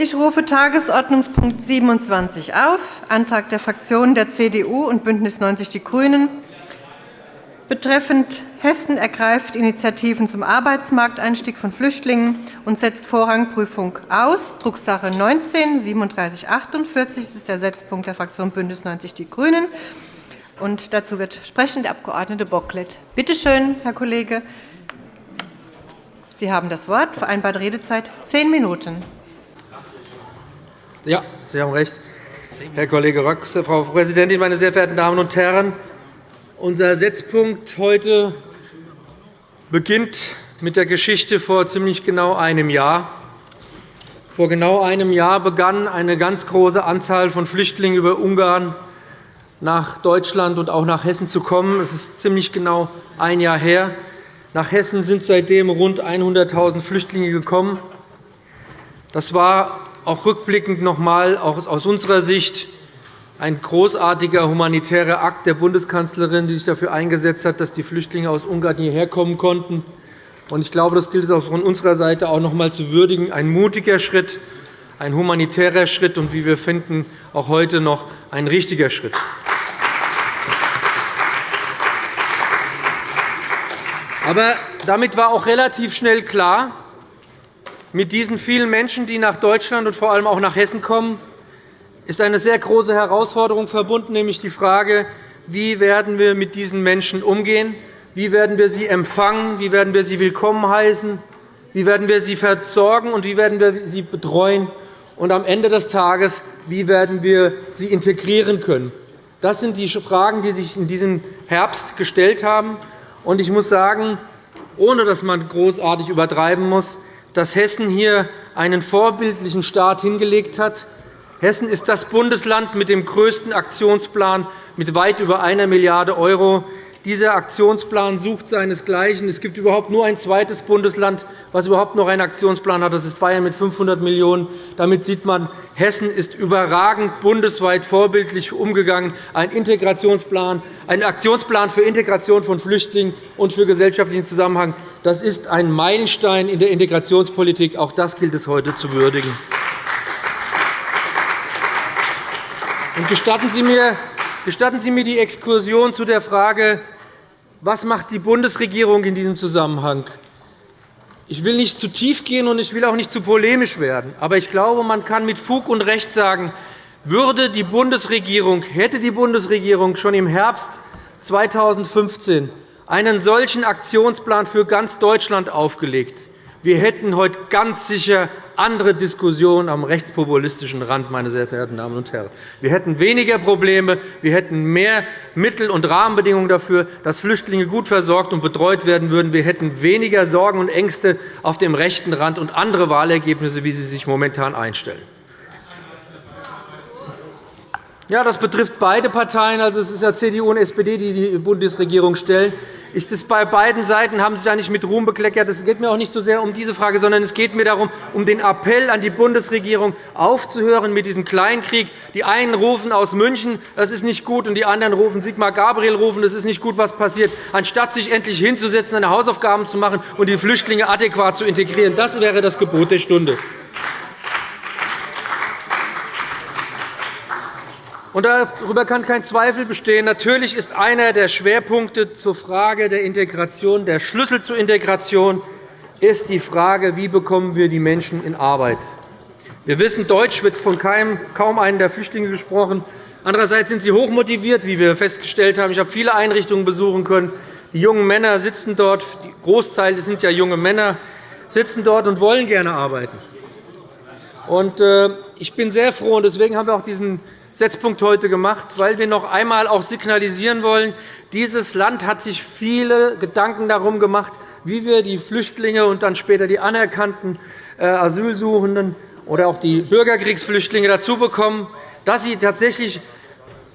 Ich rufe Tagesordnungspunkt 27 auf, Antrag der Fraktionen der CDU und BÜNDNIS 90 die GRÜNEN betreffend Hessen ergreift Initiativen zum Arbeitsmarkteinstieg von Flüchtlingen und setzt Vorrangprüfung aus, Drucksache 19 3748. Das ist der Setzpunkt der Fraktion BÜNDNIS 90 die GRÜNEN. Und dazu wird sprechen der Abg. Bocklet. Bitte schön, Herr Kollege. Sie haben das Wort. Vereinbarte Redezeit zehn Minuten. Ja, Sie haben recht, Herr Kollege Rock. Frau Präsidentin, meine sehr verehrten Damen und Herren! Unser Setzpunkt heute beginnt mit der Geschichte vor ziemlich genau einem Jahr. Vor genau einem Jahr begann eine ganz große Anzahl von Flüchtlingen über Ungarn nach Deutschland und auch nach Hessen zu kommen. Es ist ziemlich genau ein Jahr her. Nach Hessen sind seitdem rund 100.000 Flüchtlinge gekommen. Das war auch rückblickend noch einmal, aus unserer Sicht, ein großartiger humanitärer Akt der Bundeskanzlerin, die sich dafür eingesetzt hat, dass die Flüchtlinge aus Ungarn hierher kommen konnten. Ich glaube, das gilt es auch von unserer Seite auch noch einmal zu würdigen. Ein mutiger Schritt, ein humanitärer Schritt und, wie wir finden, auch heute noch ein richtiger Schritt. Aber damit war auch relativ schnell klar, mit diesen vielen Menschen, die nach Deutschland und vor allem auch nach Hessen kommen, ist eine sehr große Herausforderung verbunden, nämlich die Frage, wie werden wir mit diesen Menschen umgehen, wie werden wir sie empfangen, wie werden wir sie willkommen heißen, wie werden wir sie versorgen und wie werden wir sie betreuen und am Ende des Tages, wie werden wir sie integrieren können. Das sind die Fragen, die sich in diesem Herbst gestellt haben. Ich muss sagen, ohne dass man großartig übertreiben muss, dass Hessen hier einen vorbildlichen Start hingelegt hat. Hessen ist das Bundesland mit dem größten Aktionsplan mit weit über 1 Milliarde €. Dieser Aktionsplan sucht seinesgleichen. Es gibt überhaupt nur ein zweites Bundesland, das überhaupt noch einen Aktionsplan hat. Das ist Bayern mit 500 Millionen €. Damit sieht man, Hessen ist überragend bundesweit vorbildlich umgegangen. Ein, Integrationsplan, ein Aktionsplan für Integration von Flüchtlingen und für gesellschaftlichen Zusammenhang. Das ist ein Meilenstein in der Integrationspolitik. Auch das gilt es heute zu würdigen. Gestatten Sie mir Gestatten Sie mir die Exkursion zu der Frage, was macht die Bundesregierung in diesem Zusammenhang? Ich will nicht zu tief gehen, und ich will auch nicht zu polemisch werden. Aber ich glaube, man kann mit Fug und Recht sagen, würde die Bundesregierung, hätte die Bundesregierung schon im Herbst 2015 einen solchen Aktionsplan für ganz Deutschland aufgelegt, wir hätten heute ganz sicher andere Diskussionen am rechtspopulistischen Rand, meine sehr verehrten Damen und Herren. Wir hätten weniger Probleme, wir hätten mehr Mittel und Rahmenbedingungen dafür, dass Flüchtlinge gut versorgt und betreut werden würden. Wir hätten weniger Sorgen und Ängste auf dem rechten Rand und andere Wahlergebnisse, wie sie sich momentan einstellen. Ja, das betrifft beide Parteien. Also, es ist ja CDU und SPD, die die Bundesregierung stellen. Ist es bei beiden Seiten haben Sie da nicht mit Ruhm bekleckert. Es geht mir auch nicht so sehr um diese Frage, sondern es geht mir darum, um den Appell an die Bundesregierung, aufzuhören mit diesem Kleinkrieg. Die einen rufen aus München, das ist nicht gut, und die anderen rufen Sigmar Gabriel rufen, das ist nicht gut, was passiert, anstatt sich endlich hinzusetzen, seine Hausaufgaben zu machen und die Flüchtlinge adäquat zu integrieren. Das wäre das Gebot der Stunde. Darüber kann kein Zweifel bestehen. Natürlich ist einer der Schwerpunkte zur Frage der Integration, der Schlüssel zur Integration, ist die Frage, wie bekommen wir die Menschen in Arbeit. Wir wissen, Deutsch wird von kaum einem der Flüchtlinge gesprochen. Andererseits sind sie hochmotiviert, wie wir festgestellt haben. Ich habe viele Einrichtungen besuchen können. Die jungen Männer sitzen dort, die Großteil sind ja junge Männer, sitzen dort und wollen gerne arbeiten. Äh, ich bin sehr froh, und deswegen haben wir auch diesen Setzpunkt heute gemacht, weil wir noch einmal auch signalisieren wollen, dieses Land hat sich viele Gedanken darum gemacht, wie wir die Flüchtlinge und dann später die anerkannten äh, Asylsuchenden oder auch die Bürgerkriegsflüchtlinge dazu bekommen, dass sie tatsächlich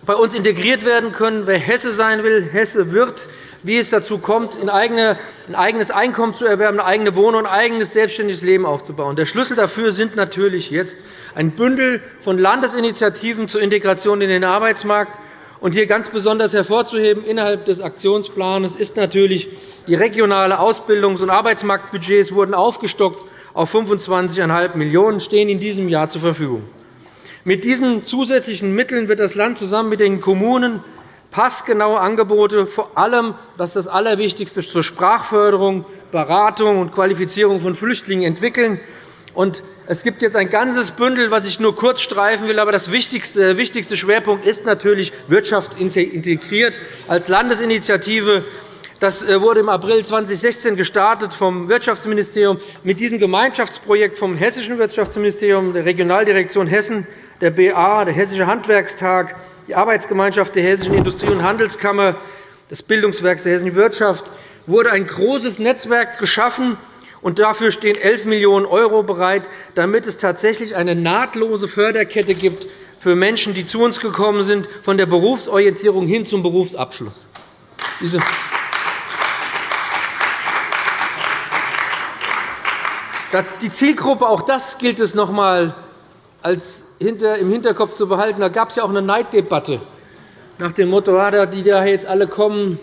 bei uns integriert werden können. Wer Hesse sein will, Hesse wird wie es dazu kommt, ein eigenes Einkommen zu erwerben, eine eigene Wohnung, ein eigenes selbstständiges Leben aufzubauen. Der Schlüssel dafür sind natürlich jetzt ein Bündel von Landesinitiativen zur Integration in den Arbeitsmarkt. Und hier ganz besonders hervorzuheben innerhalb des Aktionsplans ist natürlich die regionale Ausbildungs- und Arbeitsmarktbudgets wurden aufgestockt auf 25,5 Millionen € stehen in diesem Jahr zur Verfügung. Mit diesen zusätzlichen Mitteln wird das Land zusammen mit den Kommunen passgenaue Angebote, vor allem das ist das Allerwichtigste, zur Sprachförderung, Beratung und Qualifizierung von Flüchtlingen entwickeln. Es gibt jetzt ein ganzes Bündel, das ich nur kurz streifen will. Aber das der wichtigste Schwerpunkt ist natürlich Wirtschaft integriert als Landesinitiative. Das äh, wurde im April 2016 gestartet vom Wirtschaftsministerium mit diesem Gemeinschaftsprojekt vom Hessischen Wirtschaftsministerium, der Regionaldirektion Hessen, der BA, der Hessische Handwerkstag, die Arbeitsgemeinschaft der Hessischen Industrie- und Handelskammer, des Bildungswerks der hessischen Wirtschaft wurde ein großes Netzwerk geschaffen, und dafür stehen 11 Millionen € bereit, damit es tatsächlich eine nahtlose Förderkette gibt für Menschen, die zu uns gekommen sind, von der Berufsorientierung hin zum Berufsabschluss. Die Zielgruppe, auch das gilt es noch einmal im Hinterkopf zu behalten. Da gab es ja auch eine Neiddebatte nach dem Motto, ah, die da jetzt alle kommen,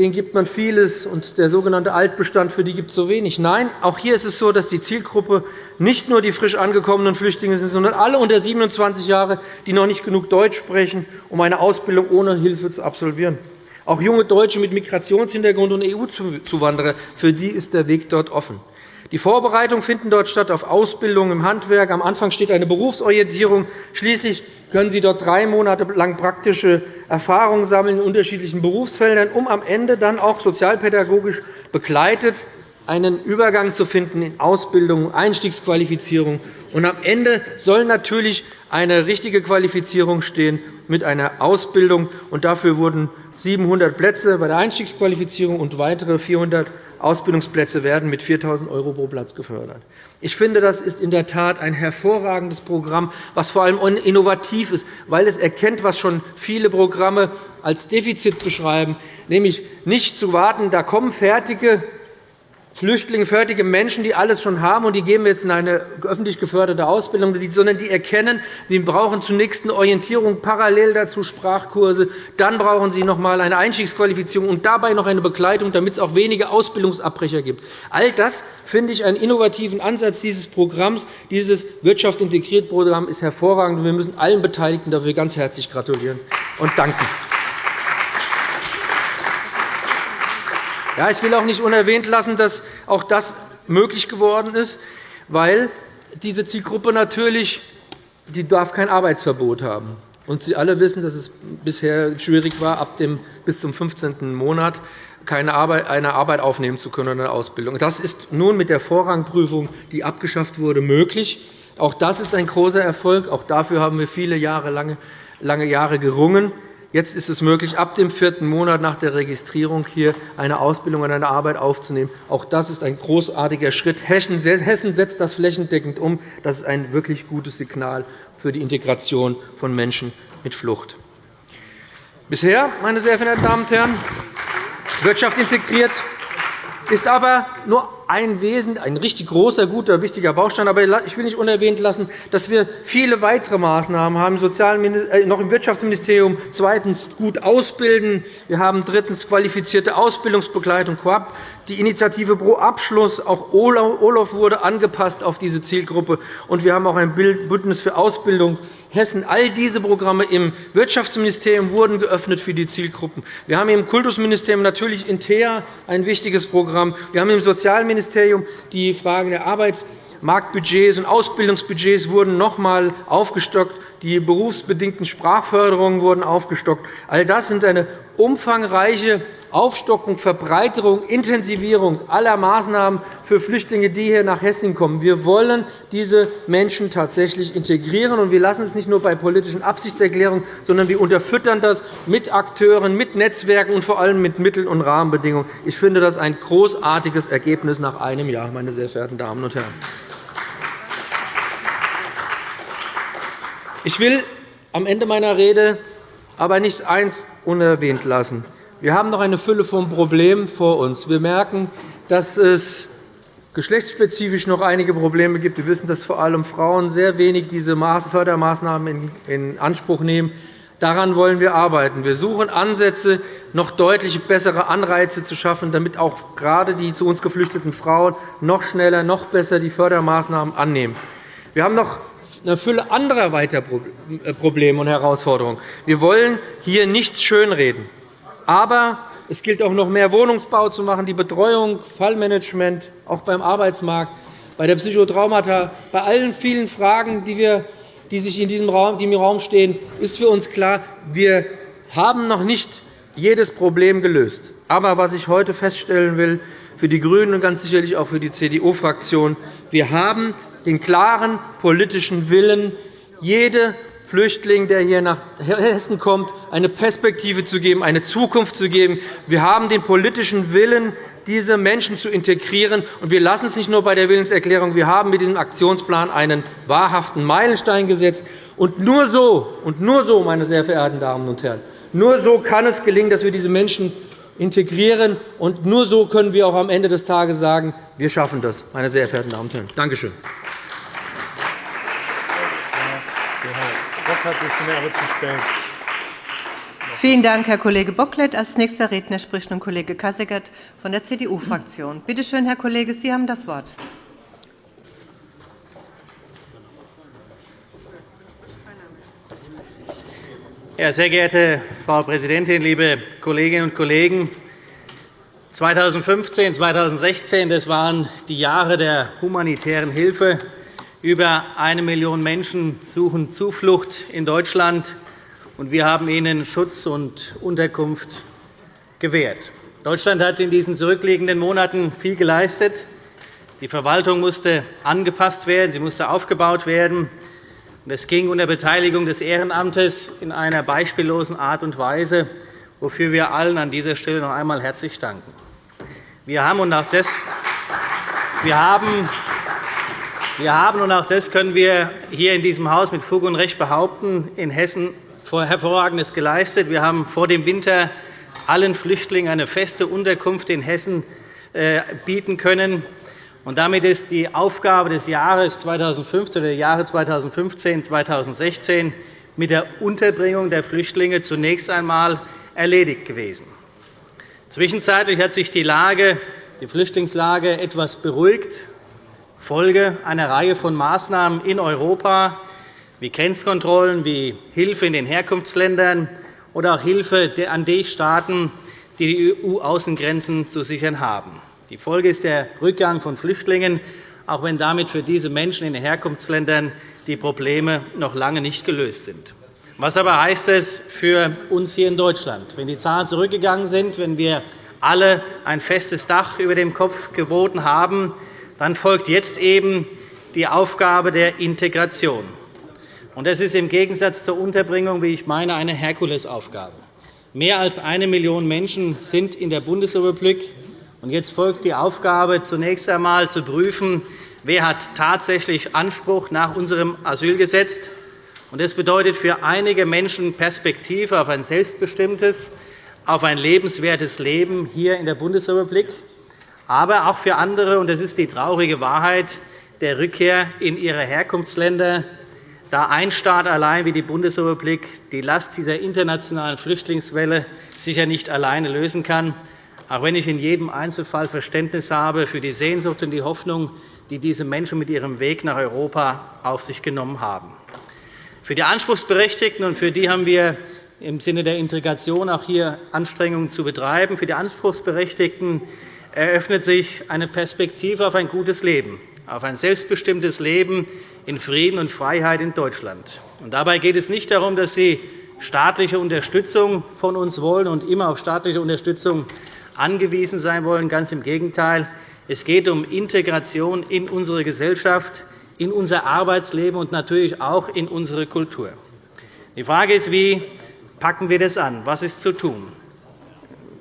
denen gibt man vieles, und der sogenannte Altbestand, für die gibt es so wenig. Nein, auch hier ist es so, dass die Zielgruppe nicht nur die frisch angekommenen Flüchtlinge sind, sondern alle unter 27 Jahre, die noch nicht genug Deutsch sprechen, um eine Ausbildung ohne Hilfe zu absolvieren. Auch junge Deutsche mit Migrationshintergrund und EU-Zuwanderer, für die ist der Weg dort offen. Die Vorbereitungen finden dort statt auf Ausbildung im Handwerk. Am Anfang steht eine Berufsorientierung. Schließlich können Sie dort drei Monate lang praktische Erfahrungen sammeln in unterschiedlichen Berufsfeldern, um am Ende dann auch sozialpädagogisch begleitet einen Übergang zu finden in Ausbildung, Einstiegsqualifizierung. Und am Ende soll natürlich eine richtige Qualifizierung stehen mit einer Ausbildung. Und dafür wurden 700 Plätze bei der Einstiegsqualifizierung und weitere 400 Ausbildungsplätze werden mit 4.000 € pro Platz gefördert. Ich finde, das ist in der Tat ein hervorragendes Programm, das vor allem innovativ ist, weil es erkennt, was schon viele Programme als Defizit beschreiben, nämlich nicht zu warten, da kommen fertige Flüchtlinge, fertige Menschen, die alles schon haben, und die geben wir jetzt in eine öffentlich geförderte Ausbildung, sondern die erkennen, sie brauchen zunächst eine Orientierung, parallel dazu Sprachkurse, dann brauchen sie noch einmal eine Einstiegsqualifizierung und dabei noch eine Begleitung, damit es auch weniger Ausbildungsabbrecher gibt. All das finde ich einen innovativen Ansatz dieses Programms. Dieses Wirtschaft integriert Programm ist hervorragend. Wir müssen allen Beteiligten dafür ganz herzlich gratulieren und danken. Ja, ich will auch nicht unerwähnt lassen, dass auch das möglich geworden ist, weil diese Zielgruppe natürlich die darf kein Arbeitsverbot haben. Und Sie alle wissen, dass es bisher schwierig war, ab dem bis zum 15. Monat keine Arbeit, eine Arbeit aufnehmen zu können oder eine Ausbildung. Das ist nun mit der Vorrangprüfung, die abgeschafft wurde, möglich. Auch das ist ein großer Erfolg. Auch dafür haben wir viele Jahre, lange, lange Jahre gerungen. Jetzt ist es möglich, ab dem vierten Monat nach der Registrierung hier eine Ausbildung oder eine Arbeit aufzunehmen. Auch das ist ein großartiger Schritt. Hessen setzt das flächendeckend um. Das ist ein wirklich gutes Signal für die Integration von Menschen mit Flucht. Bisher, meine sehr verehrten Damen und Herren, Wirtschaft integriert ist aber nur ein Wesen, ein richtig großer, guter, wichtiger Baustein. Aber ich will nicht unerwähnt lassen, dass wir viele weitere Maßnahmen haben, äh, noch im Wirtschaftsministerium. Zweitens gut ausbilden. Wir haben drittens qualifizierte Ausbildungsbegleitung Coop. Die Initiative Pro Abschluss, auch OLAF wurde angepasst auf diese Zielgruppe. Und wir haben auch ein Bündnis für Ausbildung Hessen. All diese Programme im Wirtschaftsministerium wurden geöffnet für die Zielgruppen. Wir haben im Kultusministerium natürlich Inter ein wichtiges Programm. Wir haben im Sozialministerium die Frage der Arbeitsmarktbudgets und Ausbildungsbudgets wurden noch einmal aufgestockt. Die berufsbedingten Sprachförderungen wurden aufgestockt. All das sind eine umfangreiche Aufstockung, Verbreiterung, Intensivierung aller Maßnahmen für Flüchtlinge, die hier nach Hessen kommen. Wir wollen diese Menschen tatsächlich integrieren. und Wir lassen es nicht nur bei politischen Absichtserklärungen, sondern wir unterfüttern das mit Akteuren, mit Netzwerken und vor allem mit Mitteln und Rahmenbedingungen. Ich finde das ein großartiges Ergebnis nach einem Jahr, meine sehr verehrten Damen und Herren. Ich will am Ende meiner Rede aber nicht eins unerwähnt lassen. Wir haben noch eine Fülle von Problemen vor uns. Wir merken, dass es geschlechtsspezifisch noch einige Probleme gibt. Wir wissen, dass vor allem Frauen sehr wenig diese Fördermaßnahmen in Anspruch nehmen. Daran wollen wir arbeiten. Wir suchen Ansätze, noch deutlich bessere Anreize zu schaffen, damit auch gerade die zu uns geflüchteten Frauen noch schneller, noch besser die Fördermaßnahmen annehmen. Wir haben noch eine Fülle anderer weiterer äh, Probleme und Herausforderungen. Wir wollen hier nichts schönreden. Aber es gilt auch noch mehr Wohnungsbau zu machen, die Betreuung, Fallmanagement, auch beim Arbeitsmarkt, bei der Psychotraumata, bei allen vielen Fragen, die, wir, die sich in diesem Raum, die im Raum stehen, ist für uns klar, wir haben noch nicht jedes Problem gelöst. Aber was ich heute feststellen will, für die GRÜNEN und ganz sicherlich auch für die CDU-Fraktion, wir haben den klaren politischen Willen, jede Flüchtling, der hier nach Hessen kommt, eine Perspektive zu geben, eine Zukunft zu geben. Wir haben den politischen Willen, diese Menschen zu integrieren. Und wir lassen es nicht nur bei der Willenserklärung. Wir haben mit diesem Aktionsplan einen wahrhaften Meilenstein gesetzt. Und nur so, und nur so, meine sehr verehrten Damen und Herren, nur so kann es gelingen, dass wir diese Menschen integrieren. Und nur so können wir auch am Ende des Tages sagen, wir schaffen das, meine sehr verehrten Damen und Herren. Danke schön. Vielen Dank, Herr Kollege Bocklet. Als nächster Redner spricht nun Kollege Kasseckert von der CDU-Fraktion. Bitte schön, Herr Kollege, Sie haben das Wort. Sehr geehrte Frau Präsidentin, liebe Kolleginnen und Kollegen! 2015 2016 das waren die Jahre der humanitären Hilfe. Über eine Million Menschen suchen Zuflucht in Deutschland, und wir haben ihnen Schutz und Unterkunft gewährt. Deutschland hat in diesen zurückliegenden Monaten viel geleistet. Die Verwaltung musste angepasst werden, sie musste aufgebaut werden. Es ging unter Beteiligung des Ehrenamtes in einer beispiellosen Art und Weise, wofür wir allen an dieser Stelle noch einmal herzlich danken. Wir haben, und auch das, wir haben, wir haben, und auch das können wir hier in diesem Haus mit Fug und Recht behaupten, in Hessen Hervorragendes geleistet. Wir haben vor dem Winter allen Flüchtlingen eine feste Unterkunft in Hessen äh, bieten können. Und damit ist die Aufgabe des Jahres 2015 oder der Jahre 2015 2016 mit der Unterbringung der Flüchtlinge zunächst einmal erledigt gewesen. Zwischenzeitlich hat sich die, Lage, die Flüchtlingslage etwas beruhigt, Folge einer Reihe von Maßnahmen in Europa, wie Grenzkontrollen, wie Hilfe in den Herkunftsländern oder auch Hilfe an die Staaten, die die EU-Außengrenzen zu sichern haben. Die Folge ist der Rückgang von Flüchtlingen, auch wenn damit für diese Menschen in den Herkunftsländern die Probleme noch lange nicht gelöst sind. Was aber heißt es für uns hier in Deutschland? Wenn die Zahlen zurückgegangen sind, wenn wir alle ein festes Dach über dem Kopf geboten haben, dann folgt jetzt eben die Aufgabe der Integration. Das ist im Gegensatz zur Unterbringung, wie ich meine, eine Herkulesaufgabe. Mehr als eine Million Menschen sind in der Bundesrepublik jetzt folgt die Aufgabe, zunächst einmal zu prüfen, wer hat tatsächlich Anspruch nach unserem Asylgesetz. Das bedeutet für einige Menschen Perspektive auf ein selbstbestimmtes, auf ein lebenswertes Leben hier in der Bundesrepublik, aber auch für andere, und das ist die traurige Wahrheit, der Rückkehr in ihre Herkunftsländer, da ein Staat allein wie die Bundesrepublik die Last dieser internationalen Flüchtlingswelle sicher nicht alleine lösen kann auch wenn ich in jedem Einzelfall Verständnis habe für die Sehnsucht und die Hoffnung, die diese Menschen mit ihrem Weg nach Europa auf sich genommen haben. Für die Anspruchsberechtigten, und für die haben wir im Sinne der Integration auch hier Anstrengungen zu betreiben, für die Anspruchsberechtigten eröffnet sich eine Perspektive auf ein gutes Leben, auf ein selbstbestimmtes Leben in Frieden und Freiheit in Deutschland. Und dabei geht es nicht darum, dass sie staatliche Unterstützung von uns wollen und immer auf staatliche Unterstützung angewiesen sein wollen. Ganz im Gegenteil. Es geht um Integration in unsere Gesellschaft, in unser Arbeitsleben und natürlich auch in unsere Kultur. Die Frage ist, wie packen wir das an? Was ist zu tun?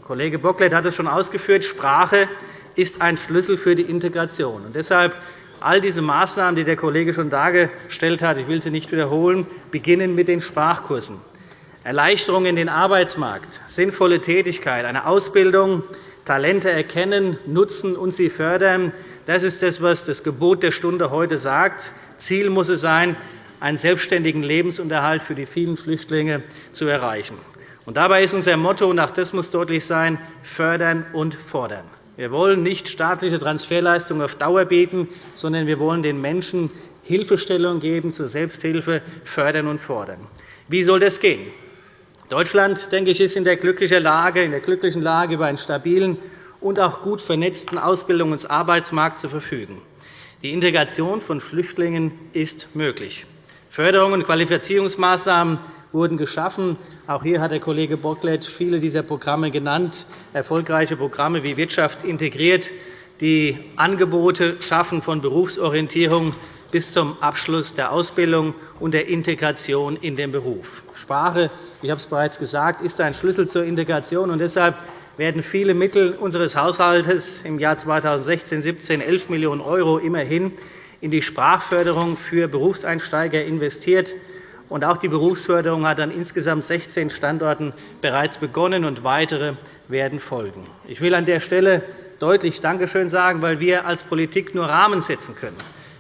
Kollege Bocklet hat es schon ausgeführt. Sprache ist ein Schlüssel für die Integration. Und deshalb all diese Maßnahmen, die der Kollege schon dargestellt hat, ich will sie nicht wiederholen, beginnen mit den Sprachkursen. Erleichterung in den Arbeitsmarkt, sinnvolle Tätigkeit, eine Ausbildung, Talente erkennen, nutzen und sie fördern. Das ist das, was das Gebot der Stunde heute sagt. Ziel muss es sein, einen selbstständigen Lebensunterhalt für die vielen Flüchtlinge zu erreichen. Und dabei ist unser Motto, und auch das muss deutlich sein, fördern und fordern. Wir wollen nicht staatliche Transferleistungen auf Dauer bieten, sondern wir wollen den Menschen Hilfestellung geben, zur Selbsthilfe fördern und fordern. Wie soll das gehen? Deutschland denke ich, ist in der glücklichen Lage, in der glücklichen Lage über einen stabilen und auch gut vernetzten Ausbildungs- und Arbeitsmarkt zu verfügen. Die Integration von Flüchtlingen ist möglich. Förderung und Qualifizierungsmaßnahmen wurden geschaffen. Auch hier hat der Kollege Bocklet viele dieser Programme genannt, erfolgreiche Programme wie Wirtschaft integriert, die Angebote schaffen von Berufsorientierung bis zum Abschluss der Ausbildung und der Integration in den Beruf. Sprache, ich habe es bereits gesagt, ist ein Schlüssel zur Integration. Und deshalb werden viele Mittel unseres Haushalts im Jahr 2016-17 11 Millionen € immerhin in die Sprachförderung für Berufseinsteiger investiert. Und auch die Berufsförderung hat an insgesamt 16 Standorten bereits begonnen, und weitere werden folgen. Ich will an der Stelle deutlich Dankeschön sagen, weil wir als Politik nur Rahmen setzen können.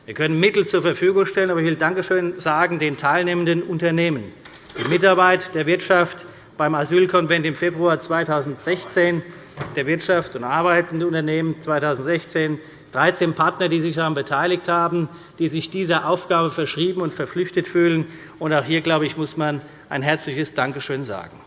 Wir können Mittel zur Verfügung stellen, aber ich will Dankeschön sagen den teilnehmenden Unternehmen, die Mitarbeit der Wirtschaft beim Asylkonvent im Februar 2016, der Wirtschaft und arbeitende Unternehmen 2016, 13 Partner, die sich daran beteiligt haben, die sich dieser Aufgabe verschrieben und verpflichtet fühlen. Auch hier, glaube ich, muss man ein herzliches Dankeschön sagen.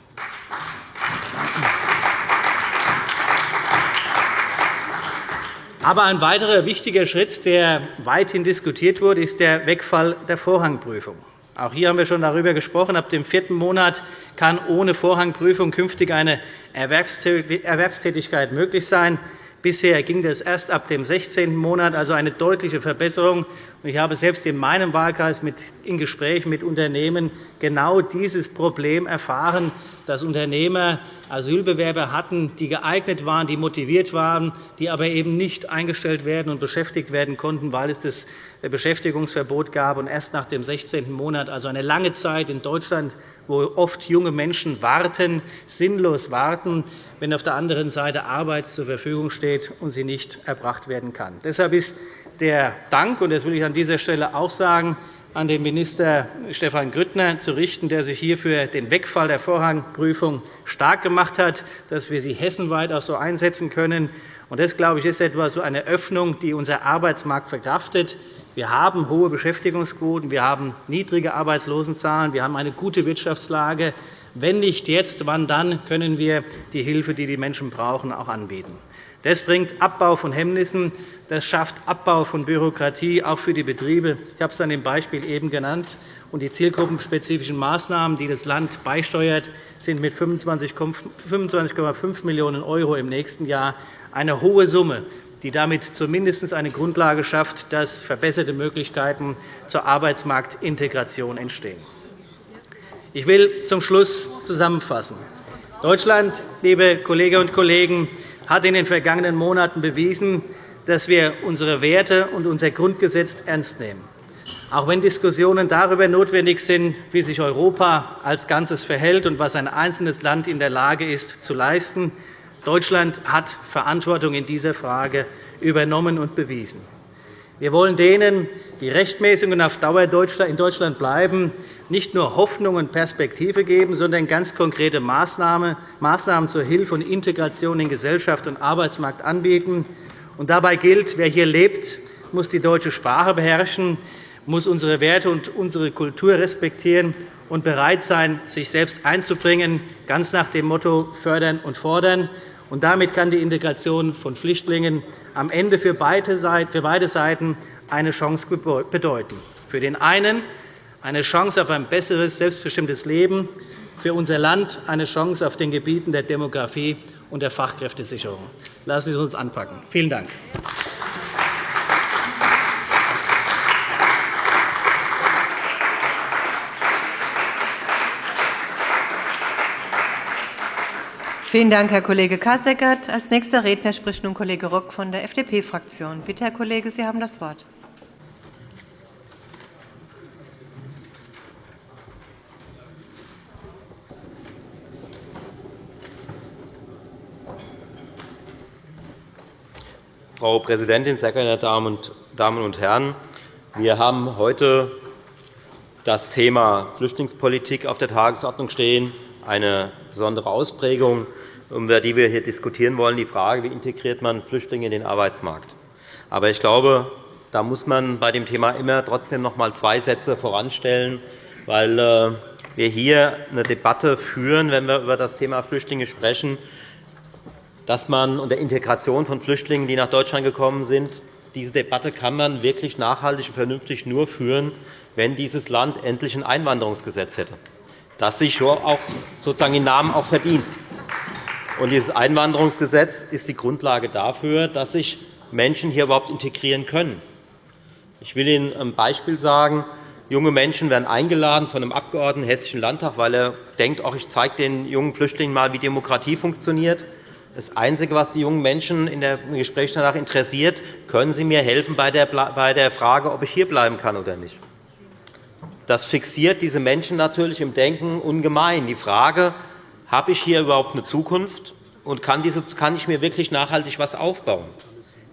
Aber ein weiterer wichtiger Schritt, der weithin diskutiert wurde, ist der Wegfall der Vorrangprüfung. Auch hier haben wir schon darüber gesprochen. Ab dem vierten Monat kann ohne Vorrangprüfung künftig eine Erwerbstätigkeit möglich sein. Bisher ging das erst ab dem 16. Monat, also eine deutliche Verbesserung. Ich habe selbst in meinem Wahlkreis in Gesprächen mit Unternehmen genau dieses Problem erfahren, dass Unternehmer Asylbewerber hatten, die geeignet waren, die motiviert waren, die aber eben nicht eingestellt werden und beschäftigt werden konnten, weil es das Beschäftigungsverbot gab und erst nach dem 16. Monat, also eine lange Zeit in Deutschland, wo oft junge Menschen warten, sinnlos warten, wenn auf der anderen Seite Arbeit zur Verfügung steht und sie nicht erbracht werden kann. Deshalb ist der Dank, und das will ich an dieser Stelle auch sagen, an den Minister Stefan Grüttner zu richten, der sich hier für den Wegfall der Vorrangprüfung stark gemacht hat, dass wir sie hessenweit auch so einsetzen können. Das, glaube ich, ist etwas, eine Öffnung, die unser Arbeitsmarkt verkraftet. Wir haben hohe Beschäftigungsquoten, wir haben niedrige Arbeitslosenzahlen, wir haben eine gute Wirtschaftslage. Wenn nicht jetzt, wann dann können wir die Hilfe, die die Menschen brauchen, auch anbieten. Das bringt Abbau von Hemmnissen, das schafft Abbau von Bürokratie, auch für die Betriebe. Ich habe es an dem Beispiel eben genannt. Und die zielgruppenspezifischen Maßnahmen, die das Land beisteuert, sind mit 25,5 Millionen € im nächsten Jahr eine hohe Summe, die damit zumindest eine Grundlage schafft, dass verbesserte Möglichkeiten zur Arbeitsmarktintegration entstehen. Ich will zum Schluss zusammenfassen. Deutschland, liebe Kolleginnen und Kollegen, hat in den vergangenen Monaten bewiesen, dass wir unsere Werte und unser Grundgesetz ernst nehmen. Auch wenn Diskussionen darüber notwendig sind, wie sich Europa als Ganzes verhält und was ein einzelnes Land in der Lage ist, zu leisten, Deutschland hat Verantwortung in dieser Frage übernommen und bewiesen. Wir wollen denen, die rechtmäßig und auf Dauer in Deutschland bleiben, nicht nur Hoffnung und Perspektive geben, sondern ganz konkrete Maßnahmen zur Hilfe und Integration in Gesellschaft und Arbeitsmarkt anbieten. Und dabei gilt, wer hier lebt, muss die deutsche Sprache beherrschen, muss unsere Werte und unsere Kultur respektieren und bereit sein, sich selbst einzubringen, ganz nach dem Motto fördern und fordern. Und damit kann die Integration von Flüchtlingen am Ende für beide Seiten eine Chance bedeuten. Für den einen eine Chance auf ein besseres, selbstbestimmtes Leben, für unser Land eine Chance auf den Gebieten der Demografie und der Fachkräftesicherung. Lassen Sie uns anpacken. Vielen Dank. Vielen Dank, Herr Kollege Kasseckert. Als nächster Redner spricht nun Kollege Rock von der FDP-Fraktion. Bitte, Herr Kollege, Sie haben das Wort. Frau Präsidentin, sehr geehrte Damen und Herren! Wir haben heute das Thema Flüchtlingspolitik auf der Tagesordnung stehen, eine besondere Ausprägung, über die wir hier diskutieren wollen, die Frage, wie integriert man Flüchtlinge in den Arbeitsmarkt. Aber ich glaube, da muss man bei dem Thema immer trotzdem noch einmal zwei Sätze voranstellen, weil äh, wir hier eine Debatte führen, wenn wir über das Thema Flüchtlinge sprechen, dass man unter Integration von Flüchtlingen, die nach Deutschland gekommen sind, diese Debatte kann man wirklich nachhaltig und vernünftig nur führen, wenn dieses Land endlich ein Einwanderungsgesetz hätte, das sich auch sozusagen den Namen auch verdient. Und dieses Einwanderungsgesetz ist die Grundlage dafür, dass sich Menschen hier überhaupt integrieren können. Ich will Ihnen ein Beispiel sagen. Junge Menschen werden eingeladen von einem Abgeordneten im Hessischen Landtag, weil er denkt, ich zeige den jungen Flüchtlingen mal, wie Demokratie funktioniert. Das Einzige, was die jungen Menschen in der Gespräch danach interessiert, können Sie mir helfen bei der Frage, ob ich hierbleiben kann oder nicht. Das fixiert diese Menschen natürlich im Denken ungemein. Die Frage, habe ich hier überhaupt eine Zukunft und kann, ich mir wirklich nachhaltig etwas aufbauen?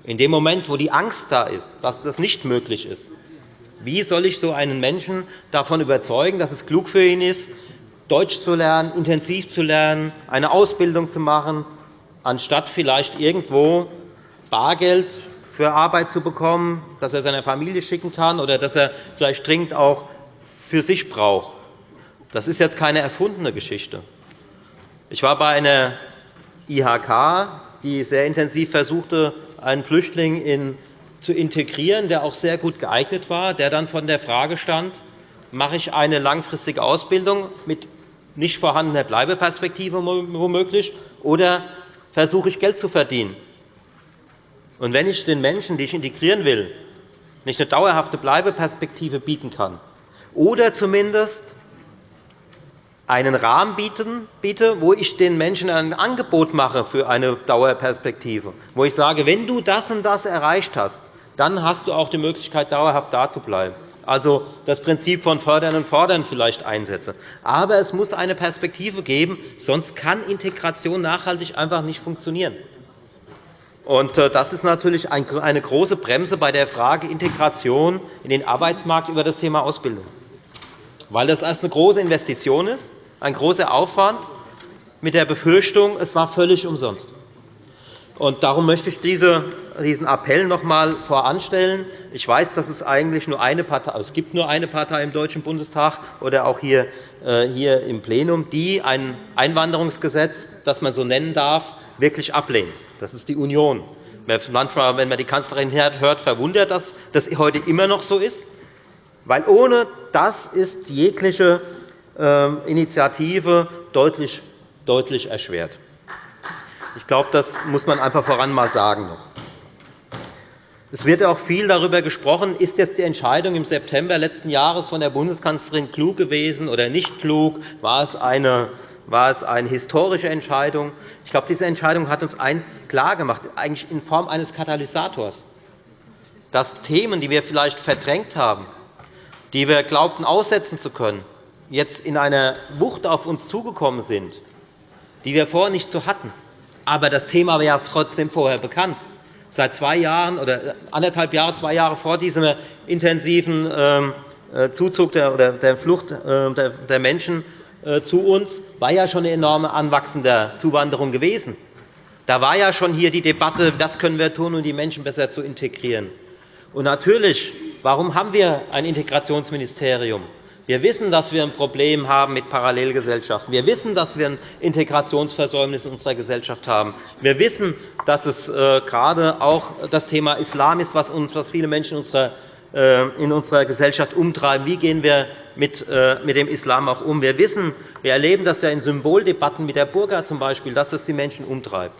In dem Moment, wo die Angst da ist, dass das nicht möglich ist, wie soll ich so einen Menschen davon überzeugen, dass es klug für ihn ist, Deutsch zu lernen, intensiv zu lernen, eine Ausbildung zu machen, anstatt vielleicht irgendwo Bargeld für Arbeit zu bekommen, das er seiner Familie schicken kann oder das er vielleicht dringend auch für sich braucht. Das ist jetzt keine erfundene Geschichte. Ich war bei einer IHK, die sehr intensiv versuchte, einen Flüchtling in, zu integrieren, der auch sehr gut geeignet war, der dann von der Frage stand, mache ich eine langfristige Ausbildung mit nicht vorhandener Bleibeperspektive womöglich, oder versuche ich, Geld zu verdienen. Und wenn ich den Menschen, die ich integrieren will, nicht eine dauerhafte Bleibeperspektive bieten kann oder zumindest einen Rahmen biete, wo ich den Menschen ein Angebot mache für eine Dauerperspektive, wo ich sage, wenn du das und das erreicht hast, dann hast du auch die Möglichkeit, dauerhaft da zu bleiben. Also das Prinzip von Fördern und Fordern vielleicht einsetze. Aber es muss eine Perspektive geben, sonst kann Integration nachhaltig einfach nicht funktionieren. Äh, das ist natürlich eine große Bremse bei der Frage Integration in den Arbeitsmarkt über das Thema Ausbildung, weil das erst eine große Investition ist, ein großer Aufwand mit der Befürchtung, es war völlig umsonst. Darum möchte ich diesen Appell noch einmal voranstellen. Ich weiß, dass es eigentlich nur eine Partei, also es gibt nur eine Partei im Deutschen Bundestag oder auch hier, äh, hier im Plenum, die ein Einwanderungsgesetz, das man so nennen darf, wirklich ablehnt. Das ist die Union. Manchmal, wenn man die Kanzlerin hört, verwundert das, dass das heute immer noch so ist. Weil ohne das ist jegliche ähm, Initiative deutlich, deutlich erschwert. Ich glaube, das muss man einfach voran mal sagen. Es wird auch viel darüber gesprochen, ist jetzt die Entscheidung im September letzten Jahres von der Bundeskanzlerin klug gewesen oder nicht klug? War es eine, war es eine historische Entscheidung? Ich glaube, diese Entscheidung hat uns eines klargemacht, eigentlich in Form eines Katalysators, dass Themen, die wir vielleicht verdrängt haben, die wir glaubten aussetzen zu können, jetzt in einer Wucht auf uns zugekommen sind, die wir vorher nicht so hatten. Aber das Thema war ja trotzdem vorher bekannt. Seit zwei Jahren oder anderthalb Jahre, zwei Jahre vor diesem intensiven ähm, äh, Zuzug der, der Flucht äh, der Menschen äh, zu uns war ja schon eine enorme anwachsende Zuwanderung gewesen. Da war ja schon hier die Debatte, was können wir tun, um die Menschen besser zu integrieren. Und natürlich, warum haben wir ein Integrationsministerium? Wir wissen, dass wir ein Problem haben mit Parallelgesellschaften. Wir wissen, dass wir ein Integrationsversäumnis in unserer Gesellschaft haben. Wir wissen, dass es äh, gerade auch das Thema Islam ist, was viele Menschen äh, in unserer Gesellschaft umtreiben. Wie gehen wir äh, mit dem Islam auch um? Wir wissen, wir erleben das ja in Symboldebatten mit der Burka zum Beispiel, dass das die Menschen umtreibt.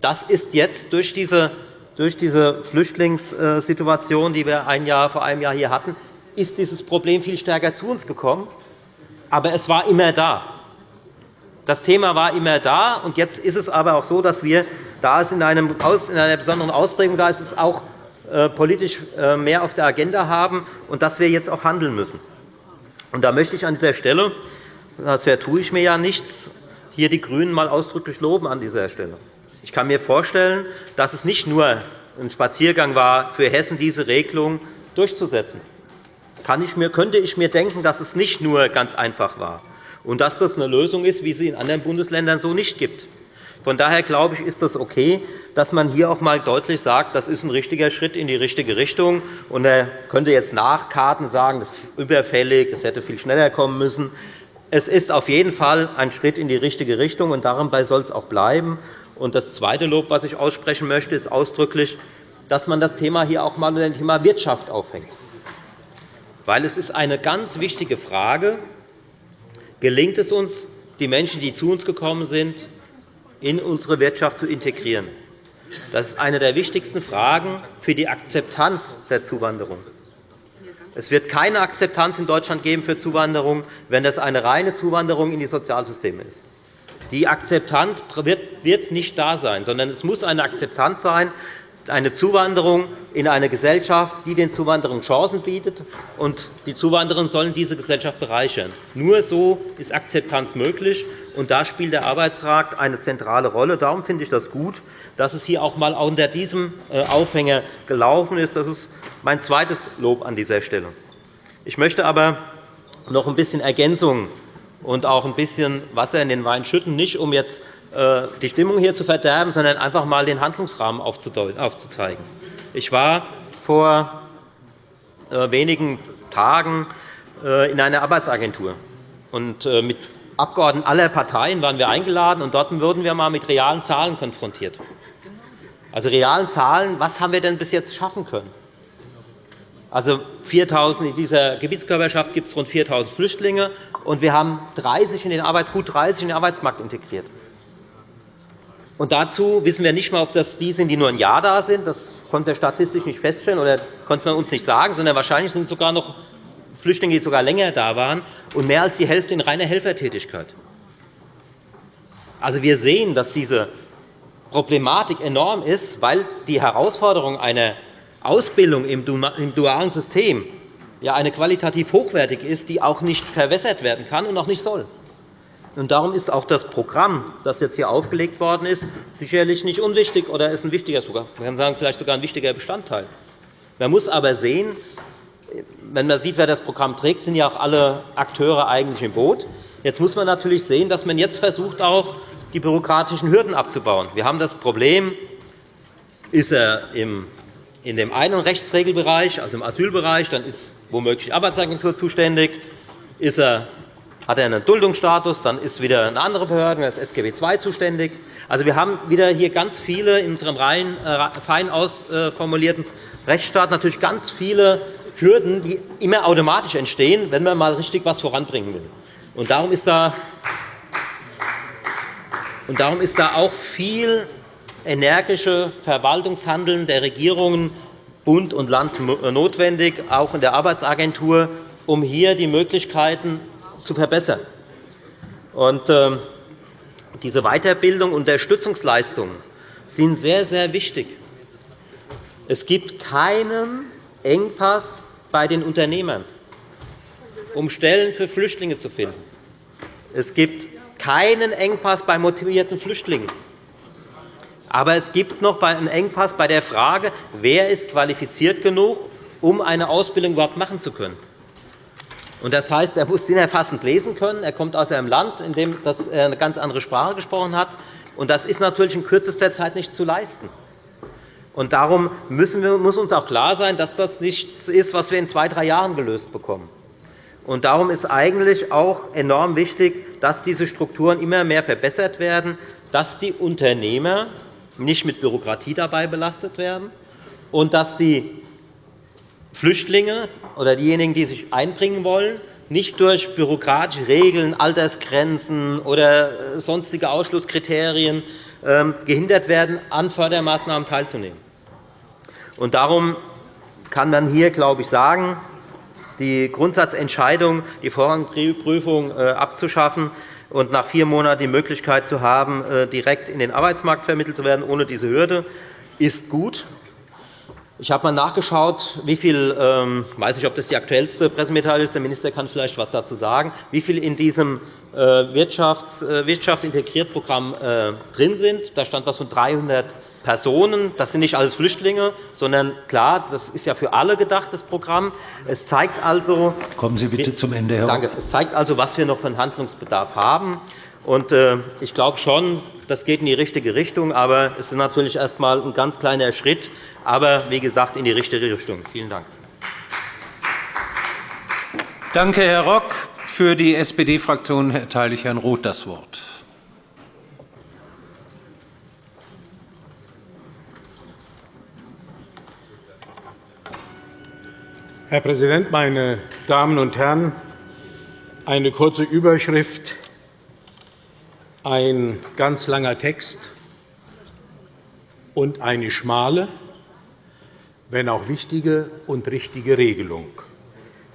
Das ist jetzt durch diese durch diese Flüchtlingssituation, die wir ein Jahr, vor einem Jahr hier hatten, ist dieses Problem viel stärker zu uns gekommen. Aber es war immer da. Das Thema war immer da. und Jetzt ist es aber auch so, dass wir, da es in, einer besonderen Ausprägung da ist, es auch äh, politisch äh, mehr auf der Agenda haben und dass wir jetzt auch handeln müssen. Und da möchte ich an dieser Stelle, dafür tue ich mir ja nichts, hier die GRÜNEN mal ausdrücklich loben an dieser Stelle. Ich kann mir vorstellen, dass es nicht nur ein Spaziergang war, für Hessen diese Regelung durchzusetzen ich mir, könnte ich mir denken, dass es nicht nur ganz einfach war und dass das eine Lösung ist, wie sie in anderen Bundesländern so nicht gibt. Von daher glaube ich, ist es okay, dass man hier auch einmal deutlich sagt, das ist ein richtiger Schritt in die richtige Richtung. Und er könnte jetzt nach Karten sagen, das ist überfällig, das hätte viel schneller kommen müssen. Es ist auf jeden Fall ein Schritt in die richtige Richtung, und dabei soll es auch bleiben. Und das zweite Lob, das ich aussprechen möchte, ist ausdrücklich, dass man das Thema hier auch einmal mit dem Thema Wirtschaft aufhängt. Weil es ist eine ganz wichtige Frage, gelingt es uns, die Menschen, die zu uns gekommen sind, in unsere Wirtschaft zu integrieren. Das ist eine der wichtigsten Fragen für die Akzeptanz der Zuwanderung. Es wird keine Akzeptanz in Deutschland geben für Zuwanderung, wenn das eine reine Zuwanderung in die Sozialsysteme ist. Die Akzeptanz wird nicht da sein, sondern es muss eine Akzeptanz sein, eine Zuwanderung in eine Gesellschaft, die den Zuwanderern Chancen bietet, und die Zuwanderer sollen diese Gesellschaft bereichern. Nur so ist Akzeptanz möglich, und da spielt der Arbeitsmarkt eine zentrale Rolle. Darum finde ich das gut, dass es hier auch einmal unter diesem äh, Aufhänger gelaufen ist. Das ist mein zweites Lob an dieser Stelle. Ich möchte aber noch ein bisschen Ergänzung und auch ein bisschen Wasser in den Wein schütten, nicht um jetzt die Stimmung hier zu verderben, sondern einfach einmal den Handlungsrahmen aufzuzeigen. Ich war vor äh, wenigen Tagen äh, in einer Arbeitsagentur. mit Abgeordneten aller Parteien waren wir eingeladen, und dort wurden wir einmal mit realen Zahlen konfrontiert. Also realen Zahlen, was haben wir denn bis jetzt schaffen können? Also 4.000 in dieser Gebietskörperschaft gibt es rund 4.000 Flüchtlinge, und wir haben 30 in den Arbeits gut 30 in den Arbeitsmarkt integriert. Und dazu wissen wir nicht einmal, ob das die sind, die nur ein Jahr da sind. Das konnten wir statistisch nicht feststellen oder konnte man uns nicht sagen, sondern wahrscheinlich sind es sogar noch Flüchtlinge, die sogar länger da waren, und mehr als die Hälfte in reiner Helfertätigkeit. Also, wir sehen, dass diese Problematik enorm ist, weil die Herausforderung einer Ausbildung im dualen System ja eine qualitativ hochwertig ist, die auch nicht verwässert werden kann und auch nicht soll. Und darum ist auch das Programm, das jetzt hier aufgelegt worden ist, sicherlich nicht unwichtig oder ist ein wichtiger, sogar, man kann sagen, vielleicht sogar ein wichtiger Bestandteil. Man muss aber sehen, wenn man sieht, wer das Programm trägt, sind ja auch alle Akteure eigentlich im Boot. Jetzt muss man natürlich sehen, dass man jetzt versucht, auch die bürokratischen Hürden abzubauen. Wir haben das Problem, ist er in dem einen Rechtsregelbereich, also im Asylbereich, dann ist womöglich Arbeitsagentur zuständig. Ist er hat er einen Duldungsstatus, dann ist wieder eine andere Behörde, das SGB II zuständig. Also, wir haben wieder hier ganz viele in unserem rein, äh, fein ausformulierten Rechtsstaat natürlich ganz viele Hürden, die immer automatisch entstehen, wenn man mal richtig etwas voranbringen will. Und darum ist da und darum ist da auch viel energische Verwaltungshandeln der Regierungen Bund und Land notwendig, auch in der Arbeitsagentur, um hier die Möglichkeiten zu verbessern. Und, ähm, diese Weiterbildung und Unterstützungsleistungen sind sehr, sehr wichtig. Es gibt keinen Engpass bei den Unternehmern, um Stellen für Flüchtlinge zu finden. Es gibt keinen Engpass bei motivierten Flüchtlingen. Aber es gibt noch einen Engpass bei der Frage, wer ist qualifiziert genug, um eine Ausbildung überhaupt machen zu können. Das heißt, er muss sinnerfassend lesen können. Er kommt aus einem Land, in dem er eine ganz andere Sprache gesprochen hat. Das ist natürlich in kürzester Zeit nicht zu leisten. Darum müssen wir, muss uns auch klar sein, dass das nichts ist, was wir in zwei, drei Jahren gelöst bekommen. Und darum ist eigentlich auch enorm wichtig, dass diese Strukturen immer mehr verbessert werden, dass die Unternehmer nicht mit Bürokratie dabei belastet werden und dass die Flüchtlinge oder diejenigen, die sich einbringen wollen, nicht durch bürokratische Regeln, Altersgrenzen oder sonstige Ausschlusskriterien ähm, gehindert werden, an Fördermaßnahmen teilzunehmen. darum kann man hier, glaube ich, sagen, die Grundsatzentscheidung, die Vorrangprüfung äh, abzuschaffen und nach vier Monaten die Möglichkeit zu haben, äh, direkt in den Arbeitsmarkt vermittelt zu werden, ohne diese Hürde, ist gut. Ich habe einmal nachgeschaut, wie viel, ähm, ich weiß nicht, ob das die aktuellste Pressemitteilung ist, der Minister kann vielleicht etwas dazu sagen, wie viel in diesem äh, Wirtschaft, äh, Wirtschaft integriert Programm äh, drin sind. Da stand etwas von 300 Personen. Das sind nicht alles Flüchtlinge, sondern klar, das ist ja für alle gedacht, das Programm. Es zeigt also, Kommen Sie bitte zum Ende, Herr Danke. Es zeigt also, was wir noch für einen Handlungsbedarf haben. Und, äh, ich glaube schon, das geht in die richtige Richtung. Aber es ist natürlich erst einmal ein ganz kleiner Schritt, aber wie gesagt in die richtige Richtung. Vielen Dank. Danke, Herr Rock. Für die SPD-Fraktion erteile ich Herrn Roth das Wort. Herr Präsident, meine Damen und Herren! Eine kurze Überschrift, ein ganz langer Text und eine schmale, wenn auch wichtige und richtige Regelung.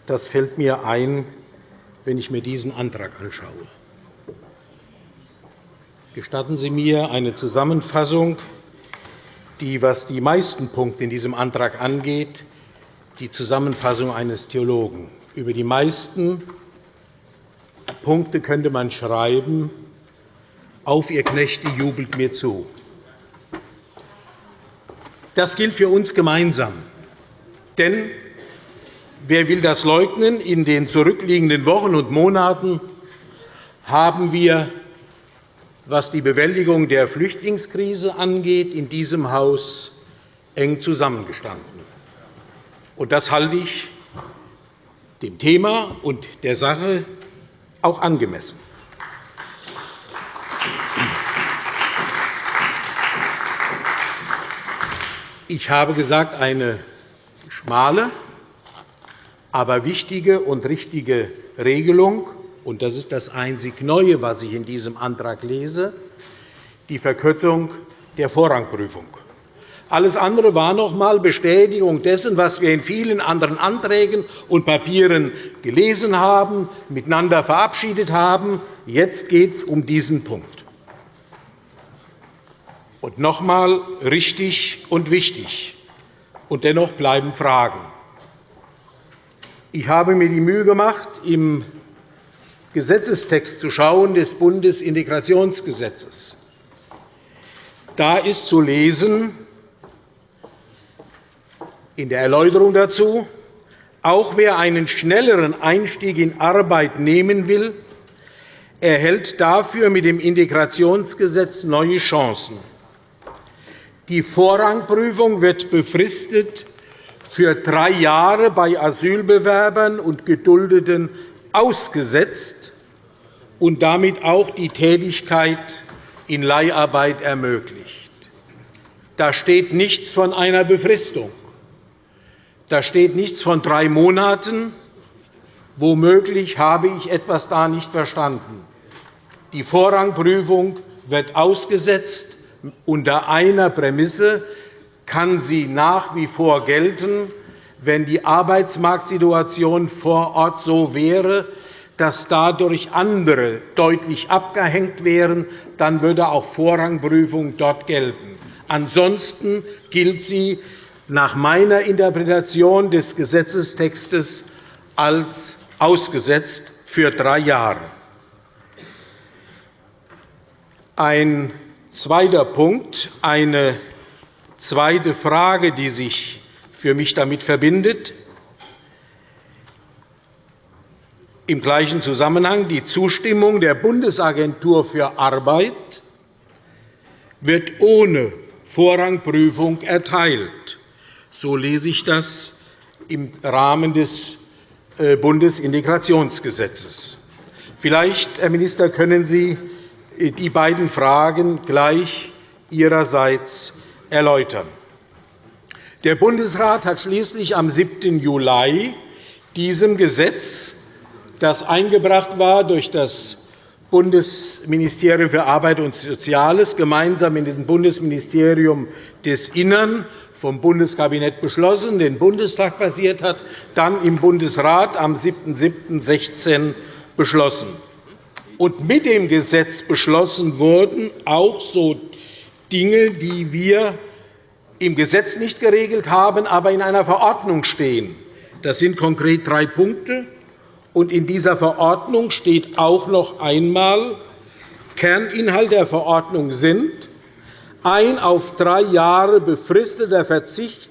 Das fällt mir ein, wenn ich mir diesen Antrag anschaue. Gestatten Sie mir eine Zusammenfassung, die, was die meisten Punkte in diesem Antrag angeht, die Zusammenfassung eines Theologen. Über die meisten Punkte könnte man schreiben, auf, ihr Knechte, jubelt mir zu. Das gilt für uns gemeinsam. Denn wer will das leugnen? In den zurückliegenden Wochen und Monaten haben wir, was die Bewältigung der Flüchtlingskrise angeht, in diesem Haus eng zusammengestanden. Und das halte ich dem Thema und der Sache auch angemessen. Ich habe gesagt, eine schmale, aber wichtige und richtige Regelung, und das ist das einzig Neue, was ich in diesem Antrag lese, die Verkürzung der Vorrangprüfung. Alles andere war noch einmal Bestätigung dessen, was wir in vielen anderen Anträgen und Papieren gelesen haben, miteinander verabschiedet haben. Jetzt geht es um diesen Punkt. Und noch einmal richtig und wichtig. Und dennoch bleiben Fragen. Ich habe mir die Mühe gemacht, im Gesetzestext zu schauen des Bundesintegrationsgesetzes. Da ist zu lesen, in der Erläuterung dazu, auch wer einen schnelleren Einstieg in Arbeit nehmen will, erhält dafür mit dem Integrationsgesetz neue Chancen. Die Vorrangprüfung wird befristet für drei Jahre bei Asylbewerbern und Geduldeten ausgesetzt und damit auch die Tätigkeit in Leiharbeit ermöglicht. Da steht nichts von einer Befristung. Da steht nichts von drei Monaten. Womöglich habe ich etwas da nicht verstanden. Die Vorrangprüfung wird ausgesetzt. Unter einer Prämisse kann sie nach wie vor gelten, wenn die Arbeitsmarktsituation vor Ort so wäre, dass dadurch andere deutlich abgehängt wären, dann würde auch Vorrangprüfung dort gelten. Ansonsten gilt sie nach meiner Interpretation des Gesetzestextes als ausgesetzt für drei Jahre. Ein zweiter Punkt, eine zweite Frage, die sich für mich damit verbindet. Im gleichen Zusammenhang die Zustimmung der Bundesagentur für Arbeit wird ohne Vorrangprüfung erteilt. So lese ich das im Rahmen des äh, Bundesintegrationsgesetzes. Vielleicht, Herr Minister, können Sie die beiden Fragen gleich Ihrerseits erläutern. Der Bundesrat hat schließlich am 7. Juli diesem Gesetz, das eingebracht war durch das Bundesministerium für Arbeit und Soziales gemeinsam mit dem Bundesministerium des Innern vom Bundeskabinett beschlossen, den Bundestag basiert hat, dann im Bundesrat am 7.7.16 beschlossen. Und mit dem Gesetz beschlossen wurden auch so Dinge, die wir im Gesetz nicht geregelt haben, aber in einer Verordnung stehen. Das sind konkret drei Punkte. Und in dieser Verordnung steht auch noch einmal, Kerninhalt der Verordnung sind ein auf drei Jahre befristeter Verzicht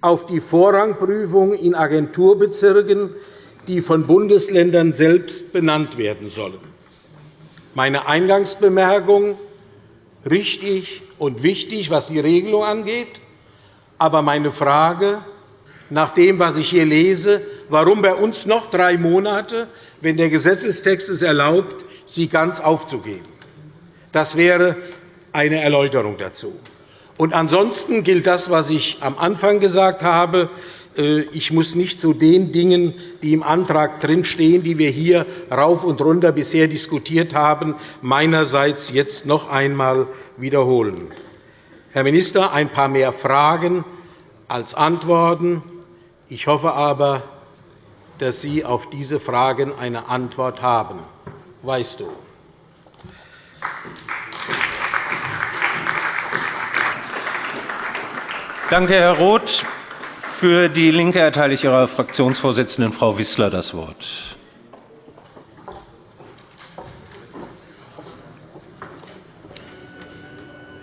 auf die Vorrangprüfung in Agenturbezirken, die von Bundesländern selbst benannt werden sollen. Meine Eingangsbemerkung richtig und wichtig, was die Regelung angeht. Aber meine Frage, nach dem, was ich hier lese, warum bei uns noch drei Monate, wenn der Gesetzestext es erlaubt, sie ganz aufzugeben. Das wäre eine Erläuterung dazu. Und ansonsten gilt das, was ich am Anfang gesagt habe. Äh, ich muss nicht zu den Dingen, die im Antrag drinstehen, die wir hier rauf und runter bisher diskutiert haben, meinerseits jetzt noch einmal wiederholen. Herr Minister, ein paar mehr Fragen als Antworten. Ich hoffe aber, dass Sie auf diese Fragen eine Antwort haben. Weißt du? Danke, Herr Roth. Für DIE LINKE erteile ich Ihrer Fraktionsvorsitzenden, Frau Wissler, das Wort.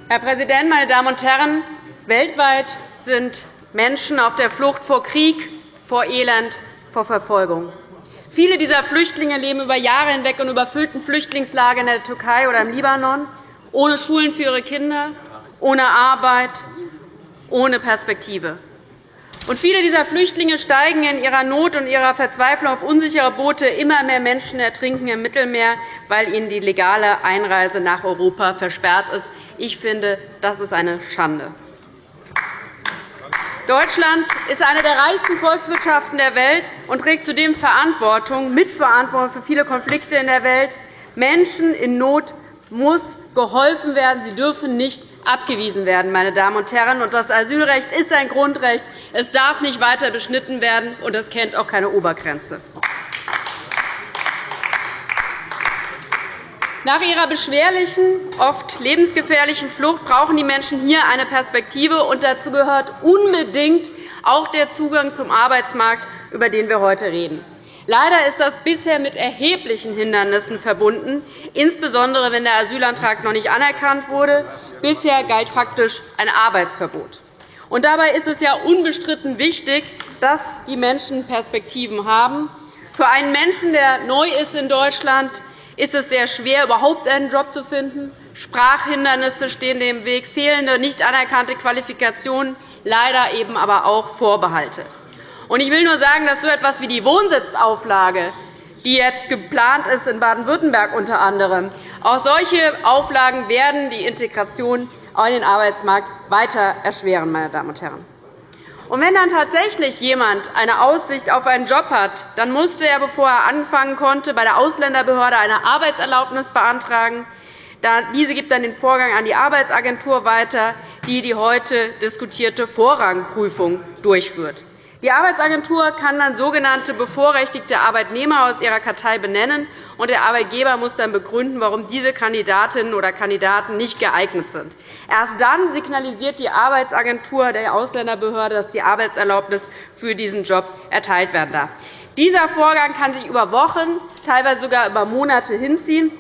Herr Präsident, meine Damen und Herren! Weltweit sind Menschen auf der Flucht vor Krieg, vor Elend, vor Verfolgung. Viele dieser Flüchtlinge leben über Jahre hinweg in überfüllten Flüchtlingslagern in der Türkei oder im Libanon, ohne Schulen für ihre Kinder, ohne Arbeit, ohne Perspektive. Und viele dieser Flüchtlinge steigen in ihrer Not und ihrer Verzweiflung auf unsichere Boote. Immer mehr Menschen ertrinken im Mittelmeer, weil ihnen die legale Einreise nach Europa versperrt ist. Ich finde, das ist eine Schande. Deutschland ist eine der reichsten Volkswirtschaften der Welt und trägt zudem Verantwortung, Mitverantwortung für viele Konflikte in der Welt. Menschen in Not muss geholfen werden. Sie dürfen nicht abgewiesen werden. Meine Damen und Herren. Das Asylrecht ist ein Grundrecht. Es darf nicht weiter beschnitten werden, und es kennt auch keine Obergrenze. Nach ihrer beschwerlichen, oft lebensgefährlichen Flucht brauchen die Menschen hier eine Perspektive. und Dazu gehört unbedingt auch der Zugang zum Arbeitsmarkt, über den wir heute reden. Leider ist das bisher mit erheblichen Hindernissen verbunden, insbesondere wenn der Asylantrag noch nicht anerkannt wurde. Bisher galt faktisch ein Arbeitsverbot. Und dabei ist es ja unbestritten wichtig, dass die Menschen Perspektiven haben. Für einen Menschen, der neu ist in Deutschland, ist es sehr schwer, überhaupt einen Job zu finden. Sprachhindernisse stehen dem Weg, fehlende, nicht anerkannte Qualifikationen, leider eben aber auch Vorbehalte. Ich will nur sagen, dass so etwas wie die Wohnsitzauflage, die jetzt geplant ist, in Baden-Württemberg unter anderem, auch solche Auflagen werden die Integration in den Arbeitsmarkt weiter erschweren. Meine Damen und Herren. Und wenn dann tatsächlich jemand eine Aussicht auf einen Job hat, dann musste er, bevor er anfangen konnte, bei der Ausländerbehörde eine Arbeitserlaubnis beantragen. Diese gibt dann den Vorgang an die Arbeitsagentur weiter, die die heute diskutierte Vorrangprüfung durchführt. Die Arbeitsagentur kann dann sogenannte bevorrechtigte Arbeitnehmer aus ihrer Kartei benennen, und der Arbeitgeber muss dann begründen, warum diese Kandidatinnen oder Kandidaten nicht geeignet sind. Erst dann signalisiert die Arbeitsagentur der Ausländerbehörde, dass die Arbeitserlaubnis für diesen Job erteilt werden darf. Dieser Vorgang kann sich über Wochen, teilweise sogar über Monate hinziehen.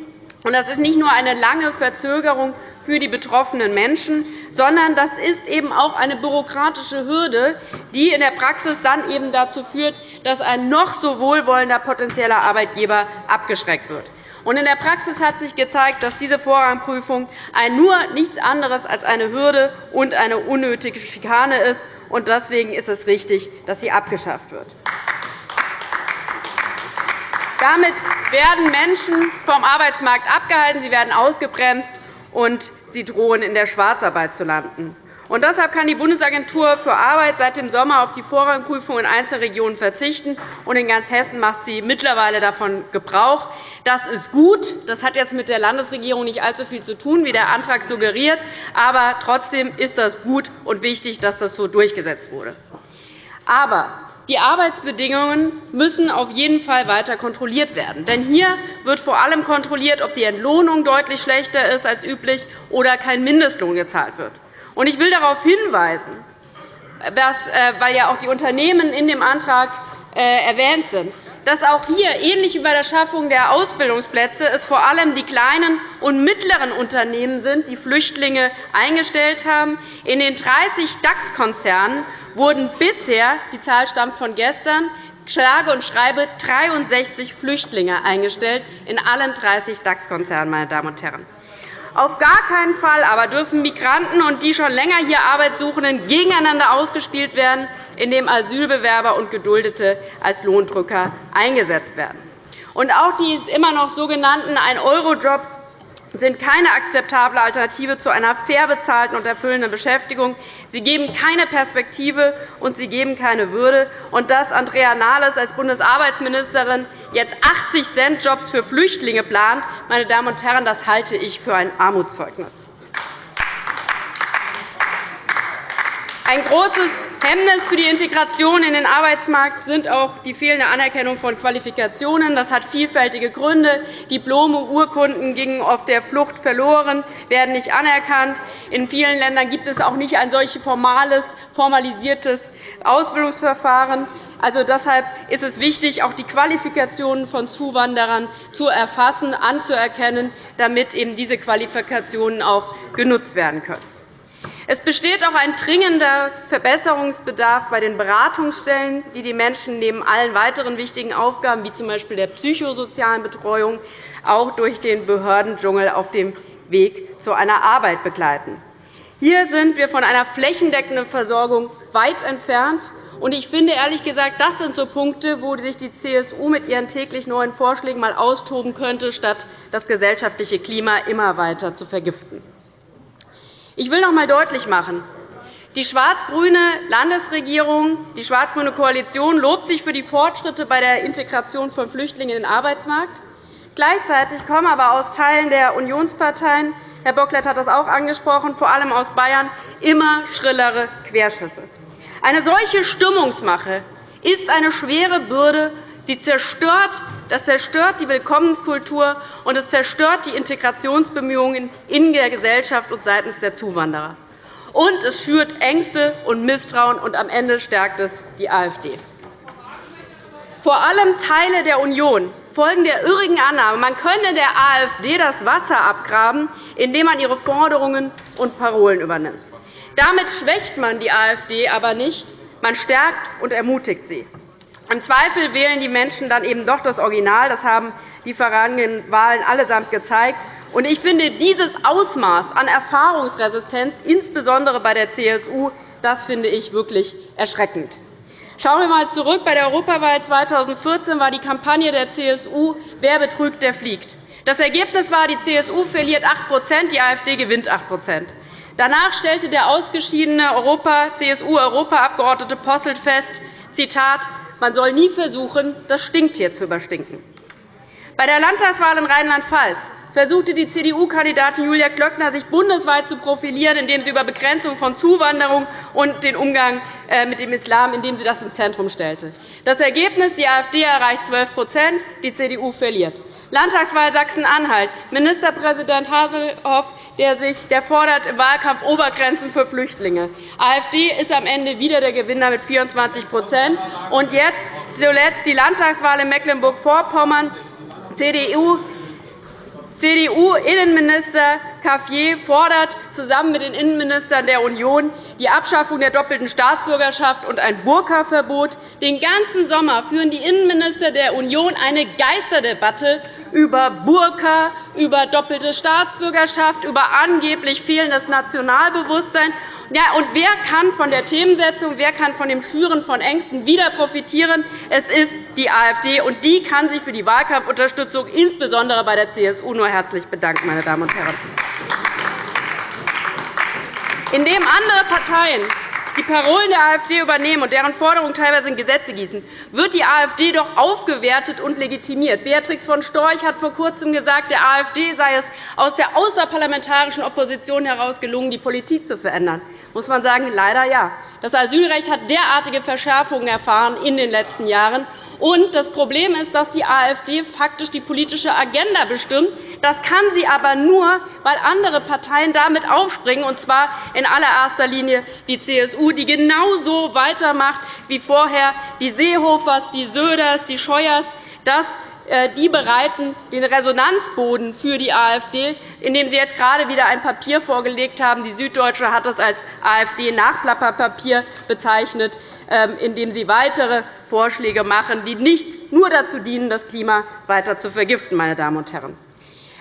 Das ist nicht nur eine lange Verzögerung für die betroffenen Menschen, sondern das ist eben auch eine bürokratische Hürde, die in der Praxis dann eben dazu führt, dass ein noch so wohlwollender potenzieller Arbeitgeber abgeschreckt wird. In der Praxis hat sich gezeigt, dass diese Vorrangprüfung nur nichts anderes als eine Hürde und eine unnötige Schikane ist. Deswegen ist es richtig, dass sie abgeschafft wird. Damit werden Menschen vom Arbeitsmarkt abgehalten, sie werden ausgebremst, und sie drohen, in der Schwarzarbeit zu landen. Und deshalb kann die Bundesagentur für Arbeit seit dem Sommer auf die Vorrangprüfung in Einzelregionen verzichten. Und in ganz Hessen macht sie mittlerweile davon Gebrauch. Das ist gut. Das hat jetzt mit der Landesregierung nicht allzu viel zu tun, wie der Antrag suggeriert. Aber trotzdem ist das gut und wichtig, dass das so durchgesetzt wurde. Aber die Arbeitsbedingungen müssen auf jeden Fall weiter kontrolliert werden. Denn hier wird vor allem kontrolliert, ob die Entlohnung deutlich schlechter ist als üblich oder kein Mindestlohn gezahlt wird. Ich will darauf hinweisen, dass, äh, weil ja auch die Unternehmen in dem Antrag äh, erwähnt sind, dass auch hier, ähnlich wie bei der Schaffung der Ausbildungsplätze, es vor allem die kleinen und mittleren Unternehmen sind, die Flüchtlinge eingestellt haben. In den 30 DAX-Konzernen wurden bisher, die Zahl stammt von gestern, schlage und schreibe 63 Flüchtlinge eingestellt in allen 30 DAX-Konzernen. Meine Damen und Herren. Auf gar keinen Fall aber dürfen Migranten und die schon länger hier Arbeitssuchenden gegeneinander ausgespielt werden, indem Asylbewerber und Geduldete als Lohndrücker eingesetzt werden. Und auch die immer noch sogenannten 1-Euro-Jobs sind keine akzeptable Alternative zu einer fair bezahlten und erfüllenden Beschäftigung. Sie geben keine Perspektive, und sie geben keine Würde. Und dass Andrea Nahles als Bundesarbeitsministerin jetzt 80 Cent Jobs für Flüchtlinge plant, meine Damen und Herren, das halte ich für ein Armutszeugnis. Ein großes Hemmnis für die Integration in den Arbeitsmarkt sind auch die fehlende Anerkennung von Qualifikationen. Das hat vielfältige Gründe. Diplome, Urkunden gingen auf der Flucht verloren, werden nicht anerkannt. In vielen Ländern gibt es auch nicht ein solches formales, formalisiertes Ausbildungsverfahren. Also deshalb ist es wichtig, auch die Qualifikationen von Zuwanderern zu erfassen, anzuerkennen, damit eben diese Qualifikationen auch genutzt werden können. Es besteht auch ein dringender Verbesserungsbedarf bei den Beratungsstellen, die die Menschen neben allen weiteren wichtigen Aufgaben, wie z.B. der psychosozialen Betreuung, auch durch den Behördendschungel auf dem Weg zu einer Arbeit begleiten. Hier sind wir von einer flächendeckenden Versorgung weit entfernt. Ich finde ehrlich gesagt, das sind so Punkte, wo sich die CSU mit ihren täglich neuen Vorschlägen einmal austoben könnte, statt das gesellschaftliche Klima immer weiter zu vergiften. Ich will noch einmal deutlich machen, die schwarz-grüne Landesregierung, die schwarz-grüne Koalition lobt sich für die Fortschritte bei der Integration von Flüchtlingen in den Arbeitsmarkt. Gleichzeitig kommen aber aus Teilen der Unionsparteien – Herr Bocklet hat das auch angesprochen, vor allem aus Bayern – immer schrillere Querschüsse. Eine solche Stimmungsmache ist eine schwere Bürde. Sie zerstört, das zerstört die Willkommenskultur, und es zerstört die Integrationsbemühungen in der Gesellschaft und seitens der Zuwanderer. Und es schürt Ängste und Misstrauen, und am Ende stärkt es die AfD. Vor allem Teile der Union folgen der irrigen Annahme, man könne der AfD das Wasser abgraben, indem man ihre Forderungen und Parolen übernimmt. Damit schwächt man die AfD aber nicht, man stärkt und ermutigt sie. Im Zweifel wählen die Menschen dann eben doch das Original. Das haben die vergangenen Wahlen allesamt gezeigt. Ich finde, dieses Ausmaß an Erfahrungsresistenz, insbesondere bei der CSU, das finde ich wirklich erschreckend. Schauen wir einmal zurück. Bei der Europawahl 2014 war die Kampagne der CSU Wer betrügt, der fliegt. Das Ergebnis war, die CSU verliert 8% die AfD gewinnt 8% Danach stellte der ausgeschiedene CSU-Europaabgeordnete Posselt fest, Zitat, man soll nie versuchen, das Stinktier zu überstinken. Bei der Landtagswahl in Rheinland-Pfalz versuchte die CDU-Kandidatin Julia Klöckner, sich bundesweit zu profilieren, indem sie über Begrenzung von Zuwanderung und den Umgang äh, mit dem Islam indem sie das ins Zentrum stellte. Das Ergebnis, die AfD erreicht 12% die CDU verliert. Landtagswahl Sachsen-Anhalt. Ministerpräsident Haselhoff der sich, der fordert im Wahlkampf Obergrenzen für Flüchtlinge. AfD ist am Ende wieder der Gewinner mit 24 Und jetzt zuletzt die Landtagswahl in Mecklenburg-Vorpommern. CDU CDU-Innenminister Cafier fordert zusammen mit den Innenministern der Union die Abschaffung der doppelten Staatsbürgerschaft und ein Burka-Verbot. Den ganzen Sommer führen die Innenminister der Union eine Geisterdebatte über Burka, über doppelte Staatsbürgerschaft, über angeblich fehlendes Nationalbewusstsein. Ja, und wer kann von der Themensetzung, wer kann von dem Schüren von Ängsten wieder profitieren? Es ist die AfD, und die kann sich für die Wahlkampfunterstützung insbesondere bei der CSU nur herzlich bedanken. Meine Damen und Herren. Indem andere Parteien die Parolen der AfD übernehmen und deren Forderungen teilweise in Gesetze gießen, wird die AfD doch aufgewertet und legitimiert. Beatrix von Storch hat vor Kurzem gesagt, der AfD sei es aus der außerparlamentarischen Opposition heraus gelungen, die Politik zu verändern. Muss man sagen, leider ja. Das Asylrecht hat derartige Verschärfungen erfahren in den letzten Jahren. Und das Problem ist, dass die AfD faktisch die politische Agenda bestimmt. Das kann sie aber nur, weil andere Parteien damit aufspringen, und zwar in allererster Linie die CSU, die genauso weitermacht wie vorher die Seehofers, die Söders, die Scheuers, dass äh, die bereiten den Resonanzboden für die AfD, indem Sie jetzt gerade wieder ein Papier vorgelegt haben. Die Süddeutsche hat es als AfD-Nachplapperpapier bezeichnet, ähm, in dem Sie weitere Vorschläge machen, die nicht nur dazu dienen, das Klima weiter zu vergiften. Meine Damen und Herren.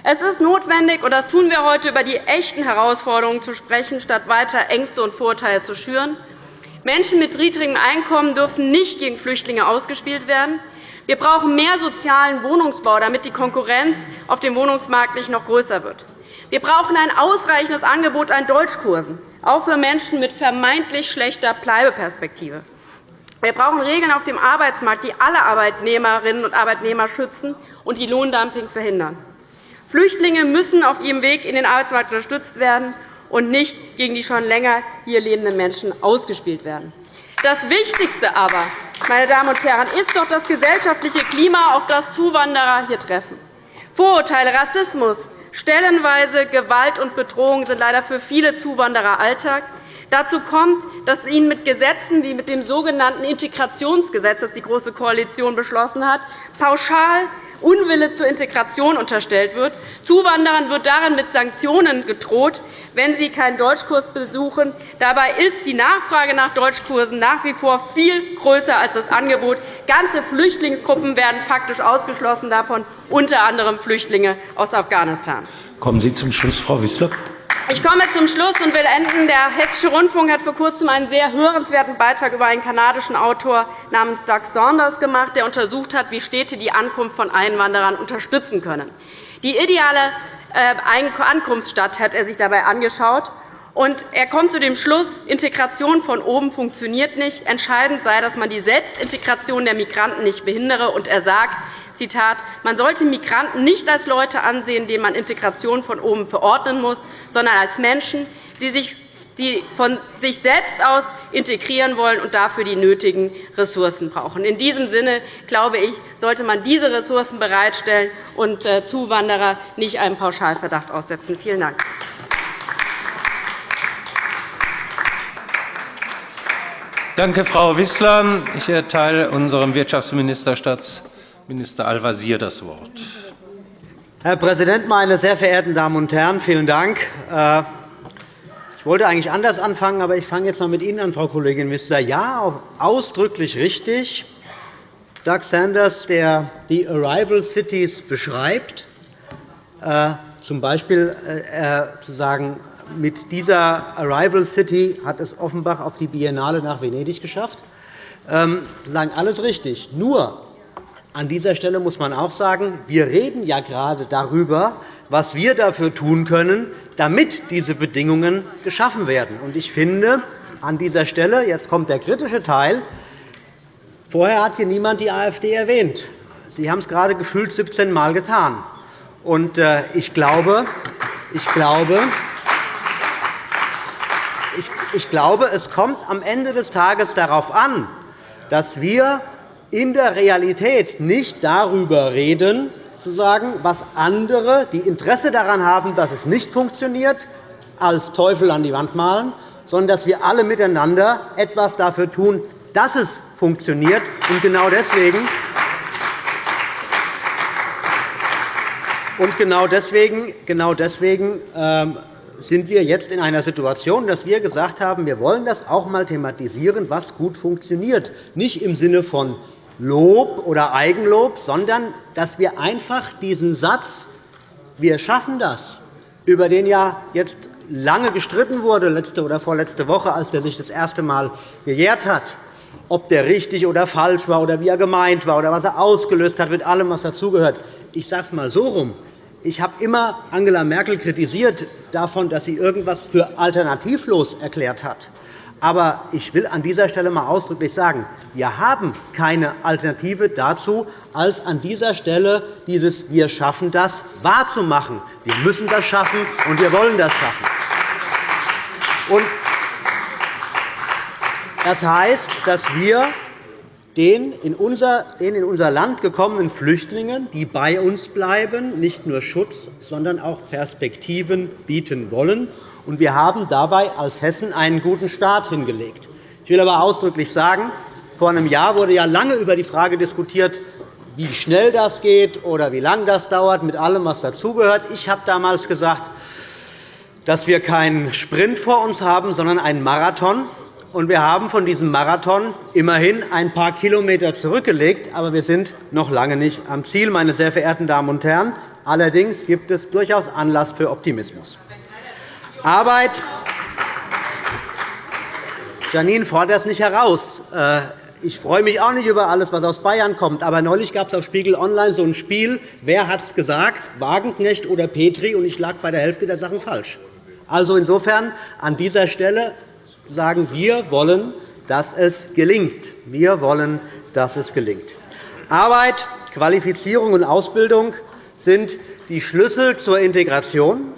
Es ist notwendig, und das tun wir heute, über die echten Herausforderungen zu sprechen, statt weiter Ängste und Vorurteile zu schüren. Menschen mit niedrigem Einkommen dürfen nicht gegen Flüchtlinge ausgespielt werden. Wir brauchen mehr sozialen Wohnungsbau, damit die Konkurrenz auf dem Wohnungsmarkt nicht noch größer wird. Wir brauchen ein ausreichendes Angebot an Deutschkursen, auch für Menschen mit vermeintlich schlechter Bleibeperspektive. Wir brauchen Regeln auf dem Arbeitsmarkt, die alle Arbeitnehmerinnen und Arbeitnehmer schützen und die Lohndumping verhindern. Flüchtlinge müssen auf ihrem Weg in den Arbeitsmarkt unterstützt werden und nicht gegen die schon länger hier lebenden Menschen ausgespielt werden. Das Wichtigste aber, meine Damen und Herren, ist doch das gesellschaftliche Klima, auf das Zuwanderer hier treffen. Vorurteile, Rassismus, stellenweise Gewalt und Bedrohung sind leider für viele Zuwanderer Alltag. Dazu kommt, dass ihnen mit Gesetzen wie mit dem sogenannten Integrationsgesetz, das die Große Koalition beschlossen hat, pauschal Unwille zur Integration unterstellt wird. Zuwanderern wird darin mit Sanktionen gedroht, wenn sie keinen Deutschkurs besuchen. Dabei ist die Nachfrage nach Deutschkursen nach wie vor viel größer als das Angebot. Ganze Flüchtlingsgruppen werden faktisch ausgeschlossen davon, unter anderem Flüchtlinge aus Afghanistan. Kommen Sie zum Schluss, Frau Wissler. Ich komme zum Schluss und will enden. Der Hessische Rundfunk hat vor Kurzem einen sehr hörenswerten Beitrag über einen kanadischen Autor namens Doug Saunders gemacht, der untersucht hat, wie Städte die Ankunft von Einwanderern unterstützen können. Die ideale äh, Ankunftsstadt hat er sich dabei angeschaut. Und er kommt zu dem Schluss, Integration von oben funktioniert nicht. Entscheidend sei, dass man die Selbstintegration der Migranten nicht behindere. Und er sagt, Zitat, man sollte Migranten nicht als Leute ansehen, denen man Integration von oben verordnen muss, sondern als Menschen, die sich die von sich selbst aus integrieren wollen und dafür die nötigen Ressourcen brauchen. In diesem Sinne glaube ich, sollte man diese Ressourcen bereitstellen und äh, Zuwanderer nicht einem Pauschalverdacht aussetzen. Vielen Dank. Danke, Frau Wissler. Ich erteile unserem Wirtschaftsminister Staatsminister Al-Wazir das Wort. Herr Präsident, meine sehr verehrten Damen und Herren! Vielen Dank. Äh, ich wollte eigentlich anders anfangen, aber ich fange jetzt noch mit Ihnen an, Frau Kollegin Wissler. Ja, ausdrücklich richtig. Doug Sanders, der die Arrival Cities beschreibt, äh, z. B. Äh, zu sagen, mit dieser Arrival City hat es Offenbach auf die Biennale nach Venedig geschafft. Ähm, sagen alles richtig. Nur an dieser Stelle muss man auch sagen, wir reden ja gerade darüber, was wir dafür tun können, damit diese Bedingungen geschaffen werden. Ich finde, an dieser Stelle, jetzt kommt der kritische Teil, vorher hat hier niemand die AfD erwähnt. Sie haben es gerade gefühlt 17 Mal getan. Äh, ich glaube, ich glaube, ich glaube, es kommt am Ende des Tages darauf an, dass wir in der Realität nicht darüber reden, zu sagen, was andere, die Interesse daran haben, dass es nicht funktioniert, als Teufel an die Wand malen, sondern dass wir alle miteinander etwas dafür tun, dass es funktioniert. Und genau deswegen Und genau deswegen, genau deswegen ähm, sind wir jetzt in einer Situation, dass wir gesagt haben, wir wollen das auch einmal thematisieren, was gut funktioniert. Nicht im Sinne von Lob oder Eigenlob, sondern dass wir einfach diesen Satz, wir schaffen das, über den ja jetzt lange gestritten wurde, letzte oder vorletzte Woche, als der sich das erste Mal gejährt hat, ob der richtig oder falsch war oder wie er gemeint war oder was er ausgelöst hat mit allem, was dazugehört. Ich sage es einmal so rum. Ich habe immer Angela Merkel kritisiert davon, dass sie irgendetwas für alternativlos erklärt hat. Aber ich will an dieser Stelle einmal ausdrücklich sagen, wir haben keine Alternative dazu, als an dieser Stelle dieses Wir schaffen das wahrzumachen. Wir müssen das schaffen, und wir wollen das schaffen. Das heißt, dass wir den in unser Land gekommenen Flüchtlingen, die bei uns bleiben, nicht nur Schutz, sondern auch Perspektiven bieten wollen. Wir haben dabei als Hessen einen guten Start hingelegt. Ich will aber ausdrücklich sagen, vor einem Jahr wurde ja lange über die Frage diskutiert, wie schnell das geht oder wie lange das dauert, mit allem, was dazugehört. Ich habe damals gesagt, dass wir keinen Sprint vor uns haben, sondern einen Marathon. Und wir haben von diesem Marathon immerhin ein paar Kilometer zurückgelegt, aber wir sind noch lange nicht am Ziel, meine sehr verehrten Damen und Herren. Allerdings gibt es durchaus Anlass für Optimismus. Arbeit Janine fordert es nicht heraus. Äh, ich freue mich auch nicht über alles, was aus Bayern kommt. Aber neulich gab es auf Spiegel Online so ein Spiel, wer hat es gesagt, Wagenknecht oder Petri, und ich lag bei der Hälfte der Sachen falsch. Also insofern an dieser Stelle sagen wir wollen, dass es gelingt. Wir wollen, dass es gelingt. Arbeit, Qualifizierung und Ausbildung sind die Schlüssel zur Integration.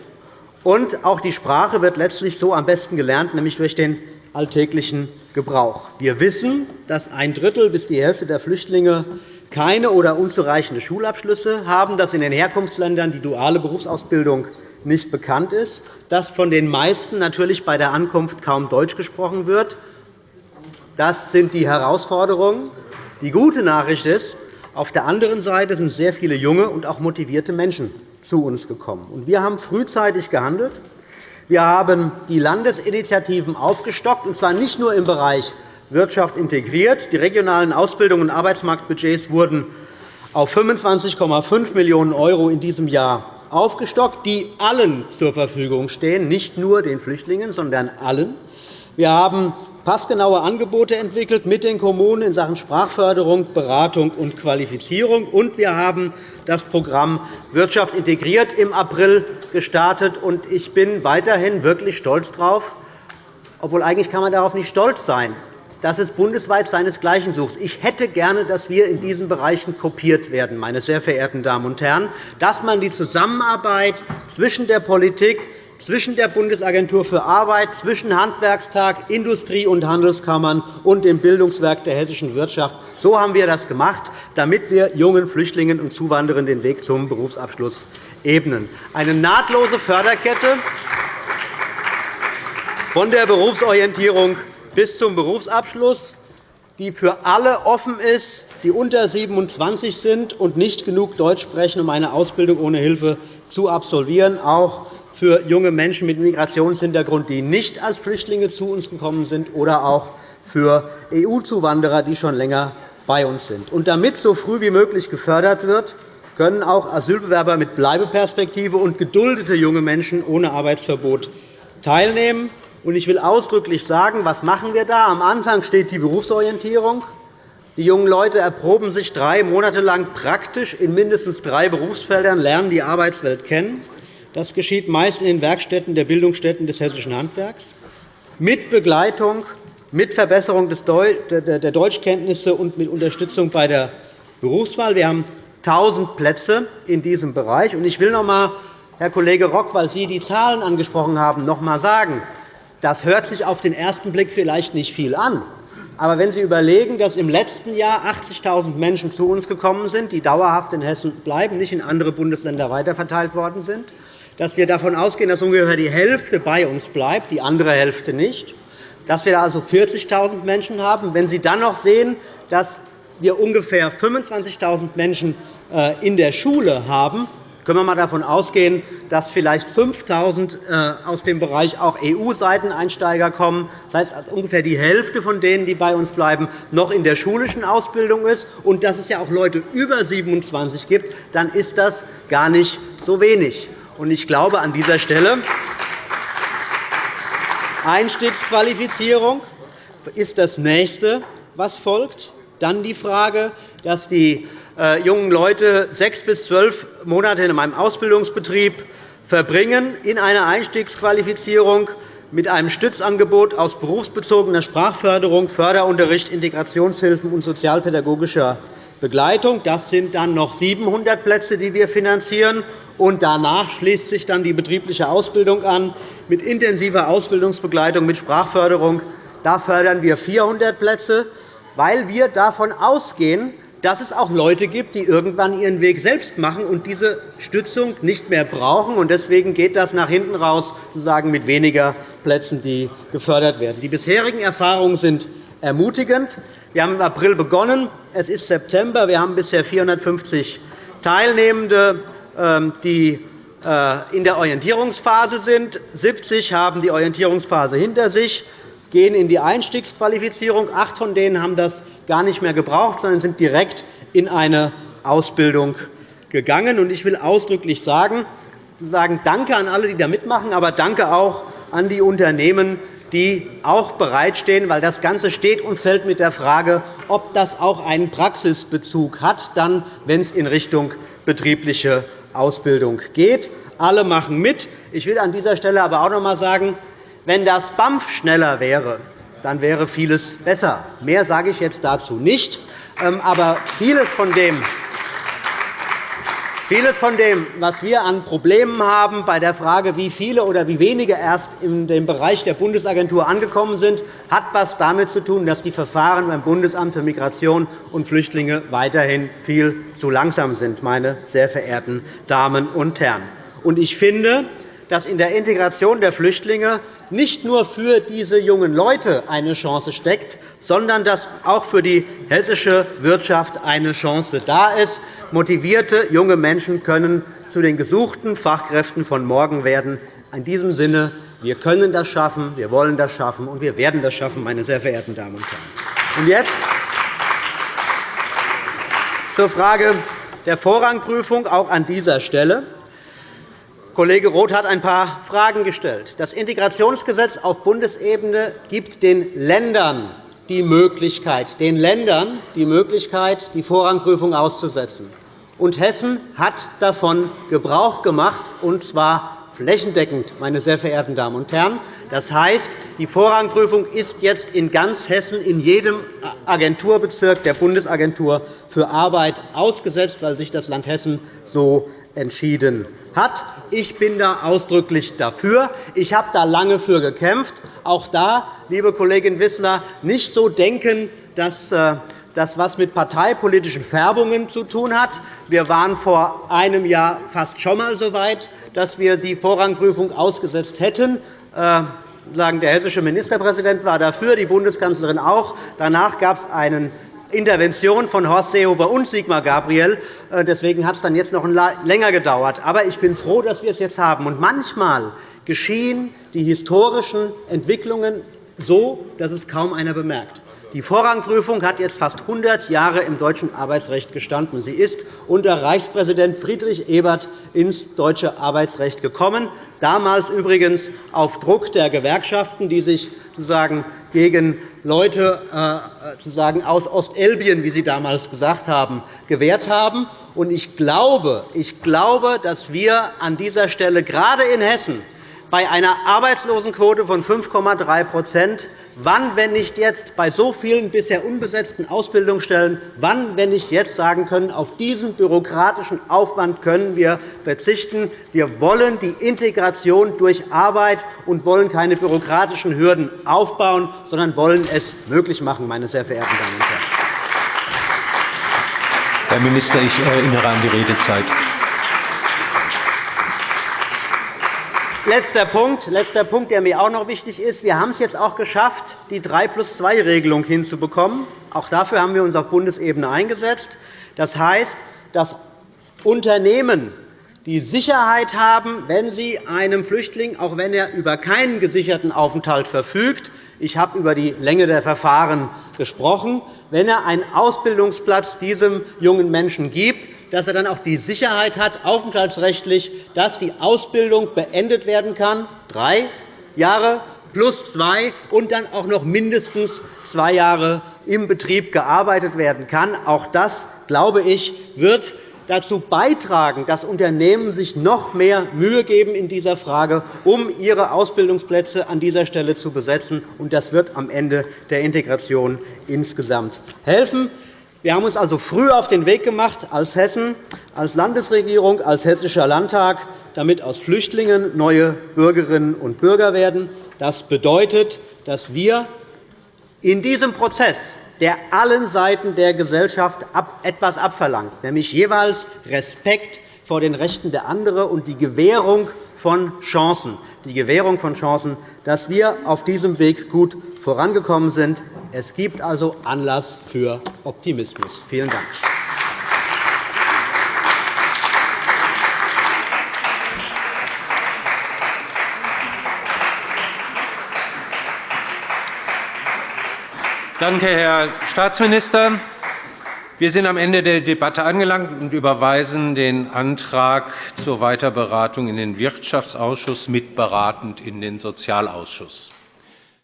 Und auch die Sprache wird letztlich so am besten gelernt, nämlich durch den alltäglichen Gebrauch. Wir wissen, dass ein Drittel bis die Hälfte der Flüchtlinge keine oder unzureichende Schulabschlüsse haben, dass in den Herkunftsländern die duale Berufsausbildung nicht bekannt ist, dass von den meisten natürlich bei der Ankunft kaum Deutsch gesprochen wird. Das sind die Herausforderungen. Die gute Nachricht ist, auf der anderen Seite sind sehr viele junge und auch motivierte Menschen zu uns gekommen. Wir haben frühzeitig gehandelt. Wir haben die Landesinitiativen aufgestockt, und zwar nicht nur im Bereich Wirtschaft integriert. Die regionalen Ausbildungs- und Arbeitsmarktbudgets wurden auf 25,5 Millionen € in diesem Jahr aufgestockt, die allen zur Verfügung stehen, nicht nur den Flüchtlingen, sondern allen. Wir haben passgenaue Angebote entwickelt mit den Kommunen in Sachen Sprachförderung, Beratung und Qualifizierung. Und wir haben das Programm Wirtschaft integriert im April gestartet. Ich bin weiterhin wirklich stolz darauf, obwohl eigentlich kann man darauf nicht stolz sein, dass es bundesweit seinesgleichen sucht. Ich hätte gerne, dass wir in diesen Bereichen kopiert werden, meine sehr verehrten Damen und Herren, dass man die Zusammenarbeit zwischen der Politik, zwischen der Bundesagentur für Arbeit, zwischen Handwerkstag, Industrie- und Handelskammern und dem Bildungswerk der hessischen Wirtschaft. So haben wir das gemacht, damit wir jungen Flüchtlingen und Zuwanderern den Weg zum Berufsabschluss ebnen. Eine nahtlose Förderkette von der Berufsorientierung bis zum Berufsabschluss, die für alle offen ist, die unter 27 sind und nicht genug Deutsch sprechen, um eine Ausbildung ohne Hilfe zu absolvieren, auch für junge Menschen mit Migrationshintergrund, die nicht als Flüchtlinge zu uns gekommen sind, oder auch für EU-Zuwanderer, die schon länger bei uns sind. Und damit so früh wie möglich gefördert wird, können auch Asylbewerber mit Bleibeperspektive und geduldete junge Menschen ohne Arbeitsverbot teilnehmen. Ich will ausdrücklich sagen, was machen wir da? Am Anfang steht die Berufsorientierung. Die jungen Leute erproben sich drei Monate lang praktisch in mindestens drei Berufsfeldern, lernen die Arbeitswelt kennen. Das geschieht meist in den Werkstätten der Bildungsstätten des hessischen Handwerks, mit Begleitung, mit Verbesserung der Deutschkenntnisse und mit Unterstützung bei der Berufswahl. Wir haben 1.000 Plätze in diesem Bereich. Ich will noch einmal, Herr Kollege Rock, weil Sie die Zahlen angesprochen haben, noch einmal sagen, das hört sich auf den ersten Blick vielleicht nicht viel an. Aber wenn Sie überlegen, dass im letzten Jahr 80.000 Menschen zu uns gekommen sind, die dauerhaft in Hessen bleiben, nicht in andere Bundesländer weiterverteilt worden sind, dass wir davon ausgehen, dass ungefähr die Hälfte bei uns bleibt, die andere Hälfte nicht, dass wir also 40.000 Menschen haben. Wenn Sie dann noch sehen, dass wir ungefähr 25.000 Menschen äh, in der Schule haben, können wir einmal davon ausgehen, dass vielleicht 5.000 äh, aus dem Bereich auch EU-Seiteneinsteiger kommen. Das heißt, ungefähr die Hälfte von denen, die bei uns bleiben, noch in der schulischen Ausbildung ist. Und dass es ja auch Leute über 27 gibt, dann ist das gar nicht so wenig. Ich glaube an dieser Stelle, Einstiegsqualifizierung ist das Nächste, was folgt. Dann die Frage, dass die jungen Leute sechs bis zwölf Monate in einem Ausbildungsbetrieb verbringen in einer Einstiegsqualifizierung mit einem Stützangebot aus berufsbezogener Sprachförderung, Förderunterricht, Integrationshilfen und sozialpädagogischer Begleitung. Das sind dann noch 700 Plätze, die wir finanzieren. Und danach schließt sich dann die betriebliche Ausbildung an mit intensiver Ausbildungsbegleitung, mit Sprachförderung. Da fördern wir 400 Plätze, weil wir davon ausgehen, dass es auch Leute gibt, die irgendwann ihren Weg selbst machen und diese Stützung nicht mehr brauchen. Deswegen geht das nach hinten raus sozusagen mit weniger Plätzen, die gefördert werden. Die bisherigen Erfahrungen sind ermutigend. Wir haben im April begonnen. Es ist September. Wir haben bisher 450 Teilnehmende, ähm, die äh, in der Orientierungsphase sind. 70 haben die Orientierungsphase hinter sich, gehen in die Einstiegsqualifizierung. Acht von denen haben das gar nicht mehr gebraucht, sondern sind direkt in eine Ausbildung gegangen. Ich will ausdrücklich sagen, sagen Danke an alle, die da mitmachen, aber danke auch an die Unternehmen, die auch bereitstehen, weil das Ganze steht und fällt mit der Frage, ob das auch einen Praxisbezug hat, dann, wenn es in Richtung betriebliche Ausbildung geht. Alle machen mit. Ich will an dieser Stelle aber auch noch einmal sagen, wenn das BAMF schneller wäre, dann wäre vieles besser. Mehr sage ich jetzt dazu nicht. Ähm, aber vieles von dem, Vieles von dem, was wir an Problemen haben bei der Frage, wie viele oder wie wenige erst in dem Bereich der Bundesagentur angekommen sind, hat etwas damit zu tun, dass die Verfahren beim Bundesamt für Migration und Flüchtlinge weiterhin viel zu langsam sind, meine sehr verehrten Damen und Herren. Ich finde, dass in der Integration der Flüchtlinge nicht nur für diese jungen Leute eine Chance steckt, sondern dass auch für die hessische Wirtschaft eine Chance da ist. Motivierte junge Menschen können zu den gesuchten Fachkräften von morgen werden. In diesem Sinne, wir können das schaffen, wir wollen das schaffen, und wir werden das schaffen, meine sehr verehrten Damen und Herren. Und jetzt zur Frage der Vorrangprüfung auch an dieser Stelle. Kollege Roth hat ein paar Fragen gestellt. Das Integrationsgesetz auf Bundesebene gibt den Ländern die Möglichkeit, den Ländern die Möglichkeit, die Vorrangprüfung auszusetzen. Und Hessen hat davon Gebrauch gemacht, und zwar flächendeckend, meine sehr verehrten Damen und Herren. Das heißt, die Vorrangprüfung ist jetzt in ganz Hessen in jedem Agenturbezirk der Bundesagentur für Arbeit ausgesetzt, weil sich das Land Hessen so entschieden hat. Ich bin da ausdrücklich dafür. Ich habe da lange für gekämpft. Auch da, liebe Kollegin Wissler, nicht so denken, dass äh, das etwas mit parteipolitischen Färbungen zu tun hat. Wir waren vor einem Jahr fast schon einmal so weit, dass wir die Vorrangprüfung ausgesetzt hätten. Äh, der hessische Ministerpräsident war dafür, die Bundeskanzlerin auch. Danach gab es einen Intervention von Horst Seehofer und Sigmar Gabriel. Äh, deswegen hat es dann jetzt noch länger gedauert. Aber ich bin froh, dass wir es jetzt haben. Und manchmal geschehen die historischen Entwicklungen so, dass es kaum einer bemerkt. Die Vorrangprüfung hat jetzt fast 100 Jahre im deutschen Arbeitsrecht gestanden. Sie ist unter Reichspräsident Friedrich Ebert ins deutsche Arbeitsrecht gekommen, damals übrigens auf Druck der Gewerkschaften, die sich sozusagen gegen Leute äh, sozusagen aus Ostelbien, wie Sie damals gesagt haben, gewehrt haben. Ich glaube, ich glaube, dass wir an dieser Stelle gerade in Hessen bei einer Arbeitslosenquote von 5,3 Wann, wenn nicht jetzt, bei so vielen bisher unbesetzten Ausbildungsstellen, wann, wenn nicht jetzt sagen können, auf diesen bürokratischen Aufwand können wir verzichten. Wir wollen die Integration durch Arbeit und wollen keine bürokratischen Hürden aufbauen, sondern wollen es möglich machen, meine sehr verehrten Damen und Herren. Herr Minister, ich erinnere an die Redezeit. Letzter Punkt, letzter Punkt, der mir auch noch wichtig ist. Wir haben es jetzt auch geschafft, die 3 plus 2 Regelung hinzubekommen. Auch dafür haben wir uns auf Bundesebene eingesetzt. Das heißt, dass Unternehmen die Sicherheit haben, wenn sie einem Flüchtling, auch wenn er über keinen gesicherten Aufenthalt verfügt, ich habe über die Länge der Verfahren gesprochen, wenn er einen Ausbildungsplatz diesem jungen Menschen gibt, dass er dann auch die Sicherheit hat, aufenthaltsrechtlich, dass die Ausbildung beendet werden kann, drei Jahre plus zwei, und dann auch noch mindestens zwei Jahre im Betrieb gearbeitet werden kann. Auch das, glaube ich, wird dazu beitragen, dass Unternehmen sich noch mehr Mühe geben in dieser Frage, um ihre Ausbildungsplätze an dieser Stelle zu besetzen. Das wird am Ende der Integration insgesamt helfen. Wir haben uns also früh auf den Weg gemacht, als Hessen, als Landesregierung, als Hessischer Landtag, damit aus Flüchtlingen neue Bürgerinnen und Bürger werden. Das bedeutet, dass wir in diesem Prozess, der allen Seiten der Gesellschaft etwas abverlangt, nämlich jeweils Respekt vor den Rechten der anderen und die Gewährung von Chancen, die Gewährung von Chancen, dass wir auf diesem Weg gut vorangekommen sind. Es gibt also Anlass für Optimismus. Vielen Dank. Danke, Herr Staatsminister. Wir sind am Ende der Debatte angelangt und überweisen den Antrag zur Weiterberatung in den Wirtschaftsausschuss mitberatend in den Sozialausschuss.